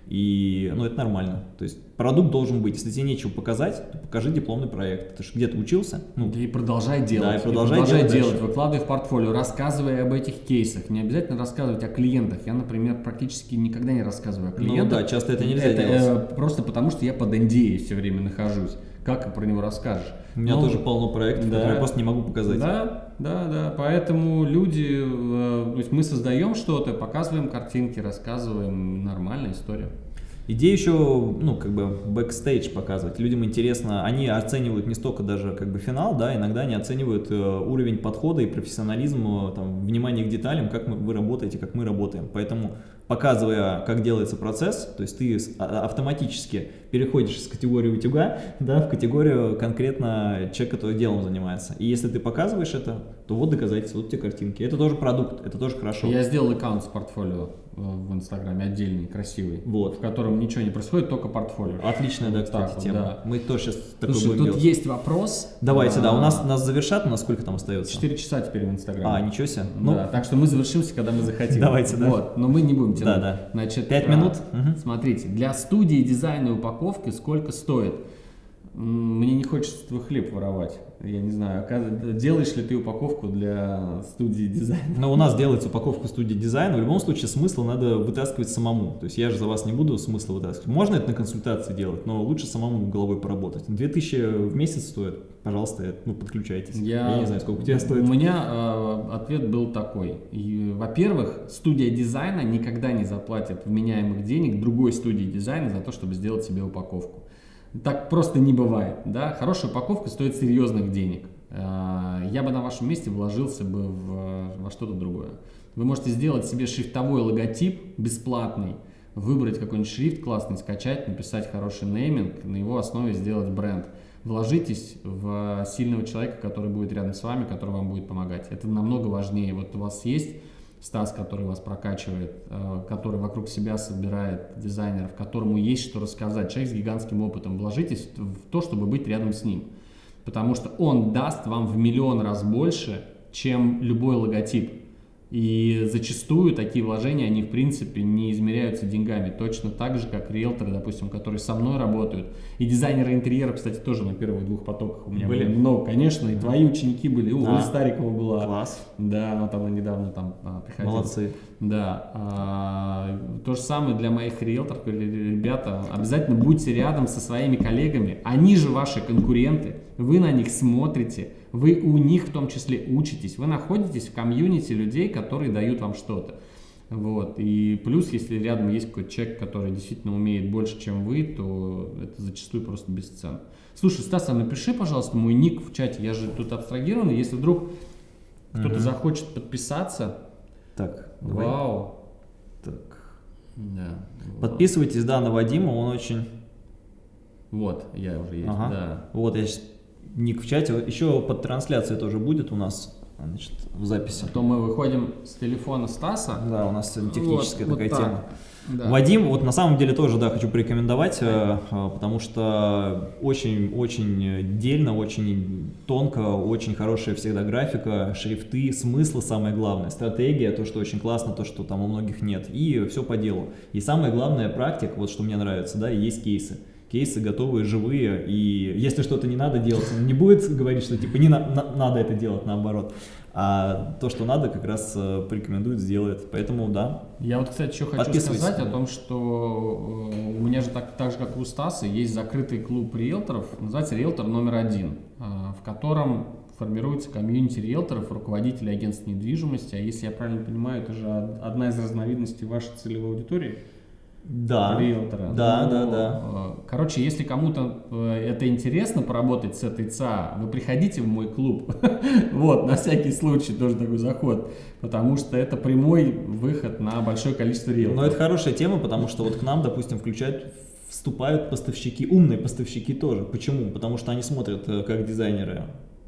Speaker 1: И, ну, это нормально. То есть продукт должен быть. Если тебе нечего показать, то покажи дипломный проект. Ты же где-то учился.
Speaker 2: Ну, и продолжай делать.
Speaker 1: Да, и продолжай, и продолжай делать. делать.
Speaker 2: Выкладывай в портфолио, рассказывай об этих кейсах. Не обязательно рассказывать о клиентах. Я, например, практически никогда не рассказываю о клиентах. Ну
Speaker 1: да, часто это нельзя
Speaker 2: это, делать. Э, просто потому, что я под NDA все время нахожусь. Как про него расскажешь?
Speaker 1: У меня Но, тоже полно проектов, да, которые я просто не могу показать.
Speaker 2: Да, да, да. Поэтому люди, э, то есть мы создаем что-то, показываем картинки, рассказываем. Нормальная история.
Speaker 1: Идея еще, ну, как бы, бэкстейдж показывать. Людям интересно, они оценивают не столько даже, как бы, финал, да, иногда они оценивают э, уровень подхода и профессионализм, э, там, внимание к деталям, как мы, вы работаете, как мы работаем. Поэтому, показывая, как делается процесс, то есть ты а, автоматически переходишь с категории утюга, да, в категорию конкретно человека, который делом занимается. И если ты показываешь это, то вот доказательства, вот те картинки. Это тоже продукт, это тоже хорошо.
Speaker 2: Я сделал аккаунт с портфолио в Инстаграме отдельный, красивый,
Speaker 1: вот.
Speaker 2: в котором ничего не происходит, только портфолио.
Speaker 1: Отличная, да, кстати, вот тема. Да. Мы тоже сейчас
Speaker 2: такой Слушай, тут есть вопрос.
Speaker 1: Давайте, а, да, у нас нас завершат, у нас сколько там остается?
Speaker 2: Четыре часа теперь в Инстаграме.
Speaker 1: А, ничего себе.
Speaker 2: Ну, да, так что мы завершимся, когда мы захотим.
Speaker 1: Давайте, да.
Speaker 2: Вот, но мы не будем тянуть.
Speaker 1: Да, да.
Speaker 2: Значит,
Speaker 1: Пять минут?
Speaker 2: Угу. Смотрите, для студии дизайна и упаковки сколько стоит? Мне не хочется твой хлеб воровать. Я не знаю, делаешь ли ты упаковку для студии дизайна?
Speaker 1: Но у нас делается упаковка студии дизайна. В любом случае смысл надо вытаскивать самому. То есть я же за вас не буду смысла вытаскивать. Можно это на консультации делать, но лучше самому головой поработать. 2000 в месяц стоит. Пожалуйста, ну, подключайтесь.
Speaker 2: Я, я
Speaker 1: не знаю, сколько у тебя стоит.
Speaker 2: У меня э, ответ был такой. Во-первых, студия дизайна никогда не заплатит вменяемых денег другой студии дизайна за то, чтобы сделать себе упаковку. Так просто не бывает. Да? Хорошая упаковка стоит серьезных денег. А, я бы на вашем месте вложился бы в, во что-то другое. Вы можете сделать себе шрифтовой логотип бесплатный, выбрать какой-нибудь шрифт классный, скачать, написать хороший нейминг, на его основе сделать бренд. вложитесь в сильного человека, который будет рядом с вами, который вам будет помогать. Это намного важнее. Вот у вас есть Стас, который вас прокачивает, э, который вокруг себя собирает дизайнеров, которому есть что рассказать, человек с гигантским опытом, вложитесь в то, чтобы быть рядом с ним. Потому что он даст вам в миллион раз больше, чем любой логотип. И зачастую такие вложения, они в принципе не измеряются деньгами. Точно так же, как риэлторы, допустим, которые со мной работают. И дизайнеры интерьера, кстати, тоже на первых двух потоках у меня были. были много, конечно. И твои ученики были. У Оля Старикова была.
Speaker 1: Класс.
Speaker 2: Да, она там недавно там а, приходила.
Speaker 1: Молодцы.
Speaker 2: Да. А, то же самое для моих риэлторов. Ребята, обязательно будьте рядом со своими коллегами. Они же ваши конкуренты. Вы на них смотрите вы у них в том числе учитесь, вы находитесь в комьюнити людей, которые дают вам что-то. Вот. И плюс, если рядом есть какой-то человек, который действительно умеет больше, чем вы, то это зачастую просто бесценно. Слушай, Стас, а напиши, пожалуйста, мой ник в чате. Я же тут абстрагированный. Если вдруг кто-то угу. захочет подписаться.
Speaker 1: Так,
Speaker 2: давай. Вау.
Speaker 1: Так. Да. Подписывайтесь, да, на Вадима, он очень...
Speaker 2: Вот, я уже есть, ага. да.
Speaker 1: Вот, я сейчас ник в чате. Еще под трансляцией тоже будет у нас значит, в записи.
Speaker 2: А то мы выходим с телефона Стаса.
Speaker 1: Да, у нас техническая вот, такая вот тема. Да. Вадим, вот на самом деле тоже, да, хочу порекомендовать, э, э, потому что очень-очень дельно, очень тонко, очень хорошая всегда графика, шрифты, смыслы самое главное, стратегия, то, что очень классно, то, что там у многих нет, и все по делу. И самое главное, практик, вот что мне нравится, да, есть кейсы кейсы готовые, живые, и если что-то не надо делать, он не будет говорить, что типа не на, на, надо это делать, наоборот. А то, что надо, как раз э, порекомендует, сделает. Поэтому да.
Speaker 2: Я вот, кстати, еще хочу сказать о том, что э, у меня же так, так же, как у Стаса, есть закрытый клуб риэлторов, называется «Риэлтор номер один», э, в котором формируется комьюнити риэлторов, руководителей агентств недвижимости. А если я правильно понимаю, это же одна из разновидностей вашей целевой аудитории –
Speaker 1: да,
Speaker 2: риэлтора.
Speaker 1: Да, ну, да, да.
Speaker 2: Э, короче, если кому-то э, это интересно поработать с этой ЦА, вы приходите в мой клуб. вот, на всякий случай тоже такой заход. Потому что это прямой выход на большое количество риэлторов.
Speaker 1: Но это хорошая тема, потому что вот к нам, допустим, включают вступают поставщики, умные поставщики тоже. Почему? Потому что они смотрят, э, как дизайнеры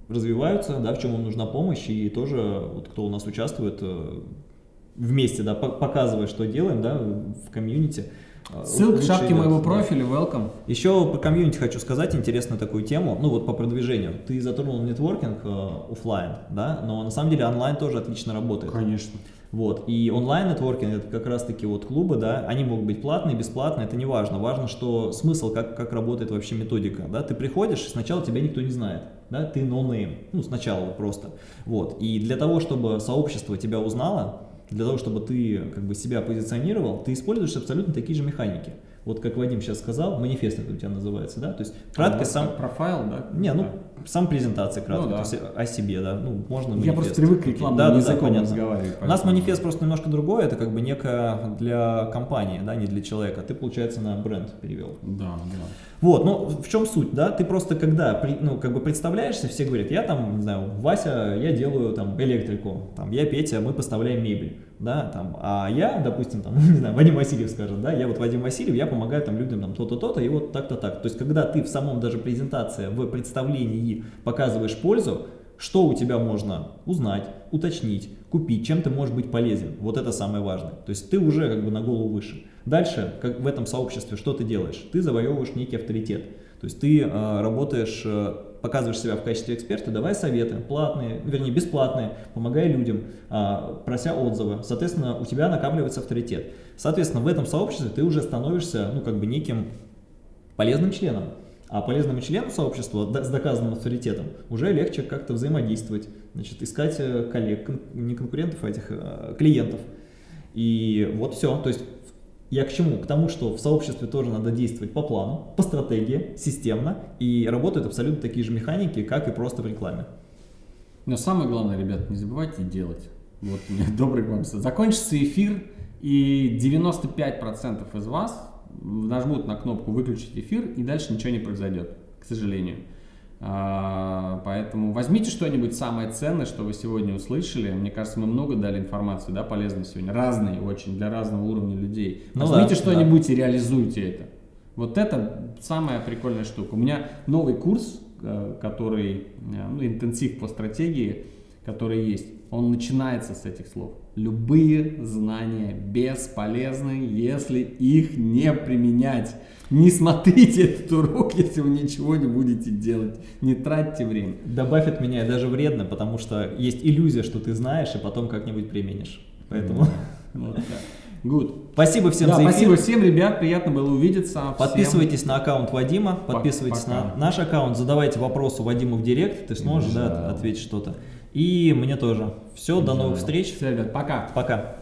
Speaker 1: развиваются, да, в чем им нужна помощь, и тоже вот кто у нас участвует, вместе, да, показывая, что делаем, да, в комьюнити.
Speaker 2: А, Ссылка в шапке моего профиля, welcome.
Speaker 1: Еще по комьюнити хочу сказать интересную такую тему, ну вот по продвижению. Ты затронул нетворкинг э, офлайн, да, но на самом деле онлайн тоже отлично работает.
Speaker 2: Конечно.
Speaker 1: Вот, и онлайн-нетворкинг, это как раз-таки вот клубы, да, они могут быть платные, бесплатные, это не важно. Важно, что смысл, как, как работает вообще методика, да, ты приходишь, сначала тебя никто не знает, да, ты no-name, ну, сначала просто, вот. И для того, чтобы сообщество тебя узнало, для того, чтобы ты как бы себя позиционировал, ты используешь абсолютно такие же механики. Вот как Вадим сейчас сказал, манифест это у тебя называется, да? То есть кратко а, сам...
Speaker 2: Профайл, да?
Speaker 1: Не, ну, сам презентация кратко, ну, да. то есть о себе, да, ну, можно
Speaker 2: манифест. Я просто привык к рекламному да, языком да, разговаривать.
Speaker 1: У нас манифест просто немножко другой, это как бы некое для компании, да, не для человека. Ты, получается, на бренд перевел.
Speaker 2: Да, да.
Speaker 1: Вот, ну, в чем суть, да? Ты просто когда, ну, как бы представляешься, все говорят, я там, не знаю, Вася, я делаю там электрику, там, я Петя, мы поставляем мебель да, там, а я, допустим, там, не знаю, Вадим Васильев скажет, да, я вот Вадим Васильев, я помогаю там людям там то-то, то-то, и вот так-то так. То есть, когда ты в самом даже презентации, в представлении показываешь пользу, что у тебя можно узнать, уточнить, купить, чем ты можешь быть полезен. Вот это самое важное. То есть ты уже как бы на голову выше. Дальше, как в этом сообществе, что ты делаешь? Ты завоевываешь некий авторитет. То есть ты э, работаешь показываешь себя в качестве эксперта, давай советы, платные, вернее бесплатные, помогай людям, а, прося отзывы. Соответственно, у тебя накапливается авторитет. Соответственно, в этом сообществе ты уже становишься, ну, как бы неким полезным членом. А полезному члену сообщества с доказанным авторитетом уже легче как-то взаимодействовать, значит, искать э, коллег, не конкурентов, а этих а, клиентов. И вот все. То есть я к чему? К тому, что в сообществе тоже надо действовать по плану, по стратегии, системно, и работают абсолютно такие же механики, как и просто в рекламе.
Speaker 2: Но самое главное, ребят, не забывайте делать. Вот у меня добрый вам Закончится эфир, и 95% из вас нажмут на кнопку «Выключить эфир», и дальше ничего не произойдет, к сожалению. А, поэтому возьмите что-нибудь самое ценное, что вы сегодня услышали. Мне кажется, мы много дали информации, да, полезной сегодня, разные очень, для разного уровня людей. Ну, возьмите да, что-нибудь да. и реализуйте это. Вот это самая прикольная штука. У меня новый курс э, который, э, ну, интенсив по стратегии, который есть, он начинается с этих слов. Любые знания бесполезны, если их не применять. Не смотрите этот урок, если вы ничего не будете делать. Не тратьте время.
Speaker 1: Добавь от меня даже вредно, потому что есть иллюзия, что ты знаешь, и потом как-нибудь применишь. Поэтому...
Speaker 2: Вот так. Good.
Speaker 1: Спасибо всем
Speaker 2: да,
Speaker 1: за эфир.
Speaker 2: Спасибо всем, ребят, приятно было увидеться. Всем
Speaker 1: Подписывайтесь на аккаунт Вадима, подписывайтесь
Speaker 2: пока.
Speaker 1: на наш аккаунт, задавайте вопросы Вадиму в директ, ты сможешь да,
Speaker 2: Да.
Speaker 1: ответить что-то. И мне тоже. Все, до новых встреч.
Speaker 2: Все, ребят, пока.
Speaker 1: Пока.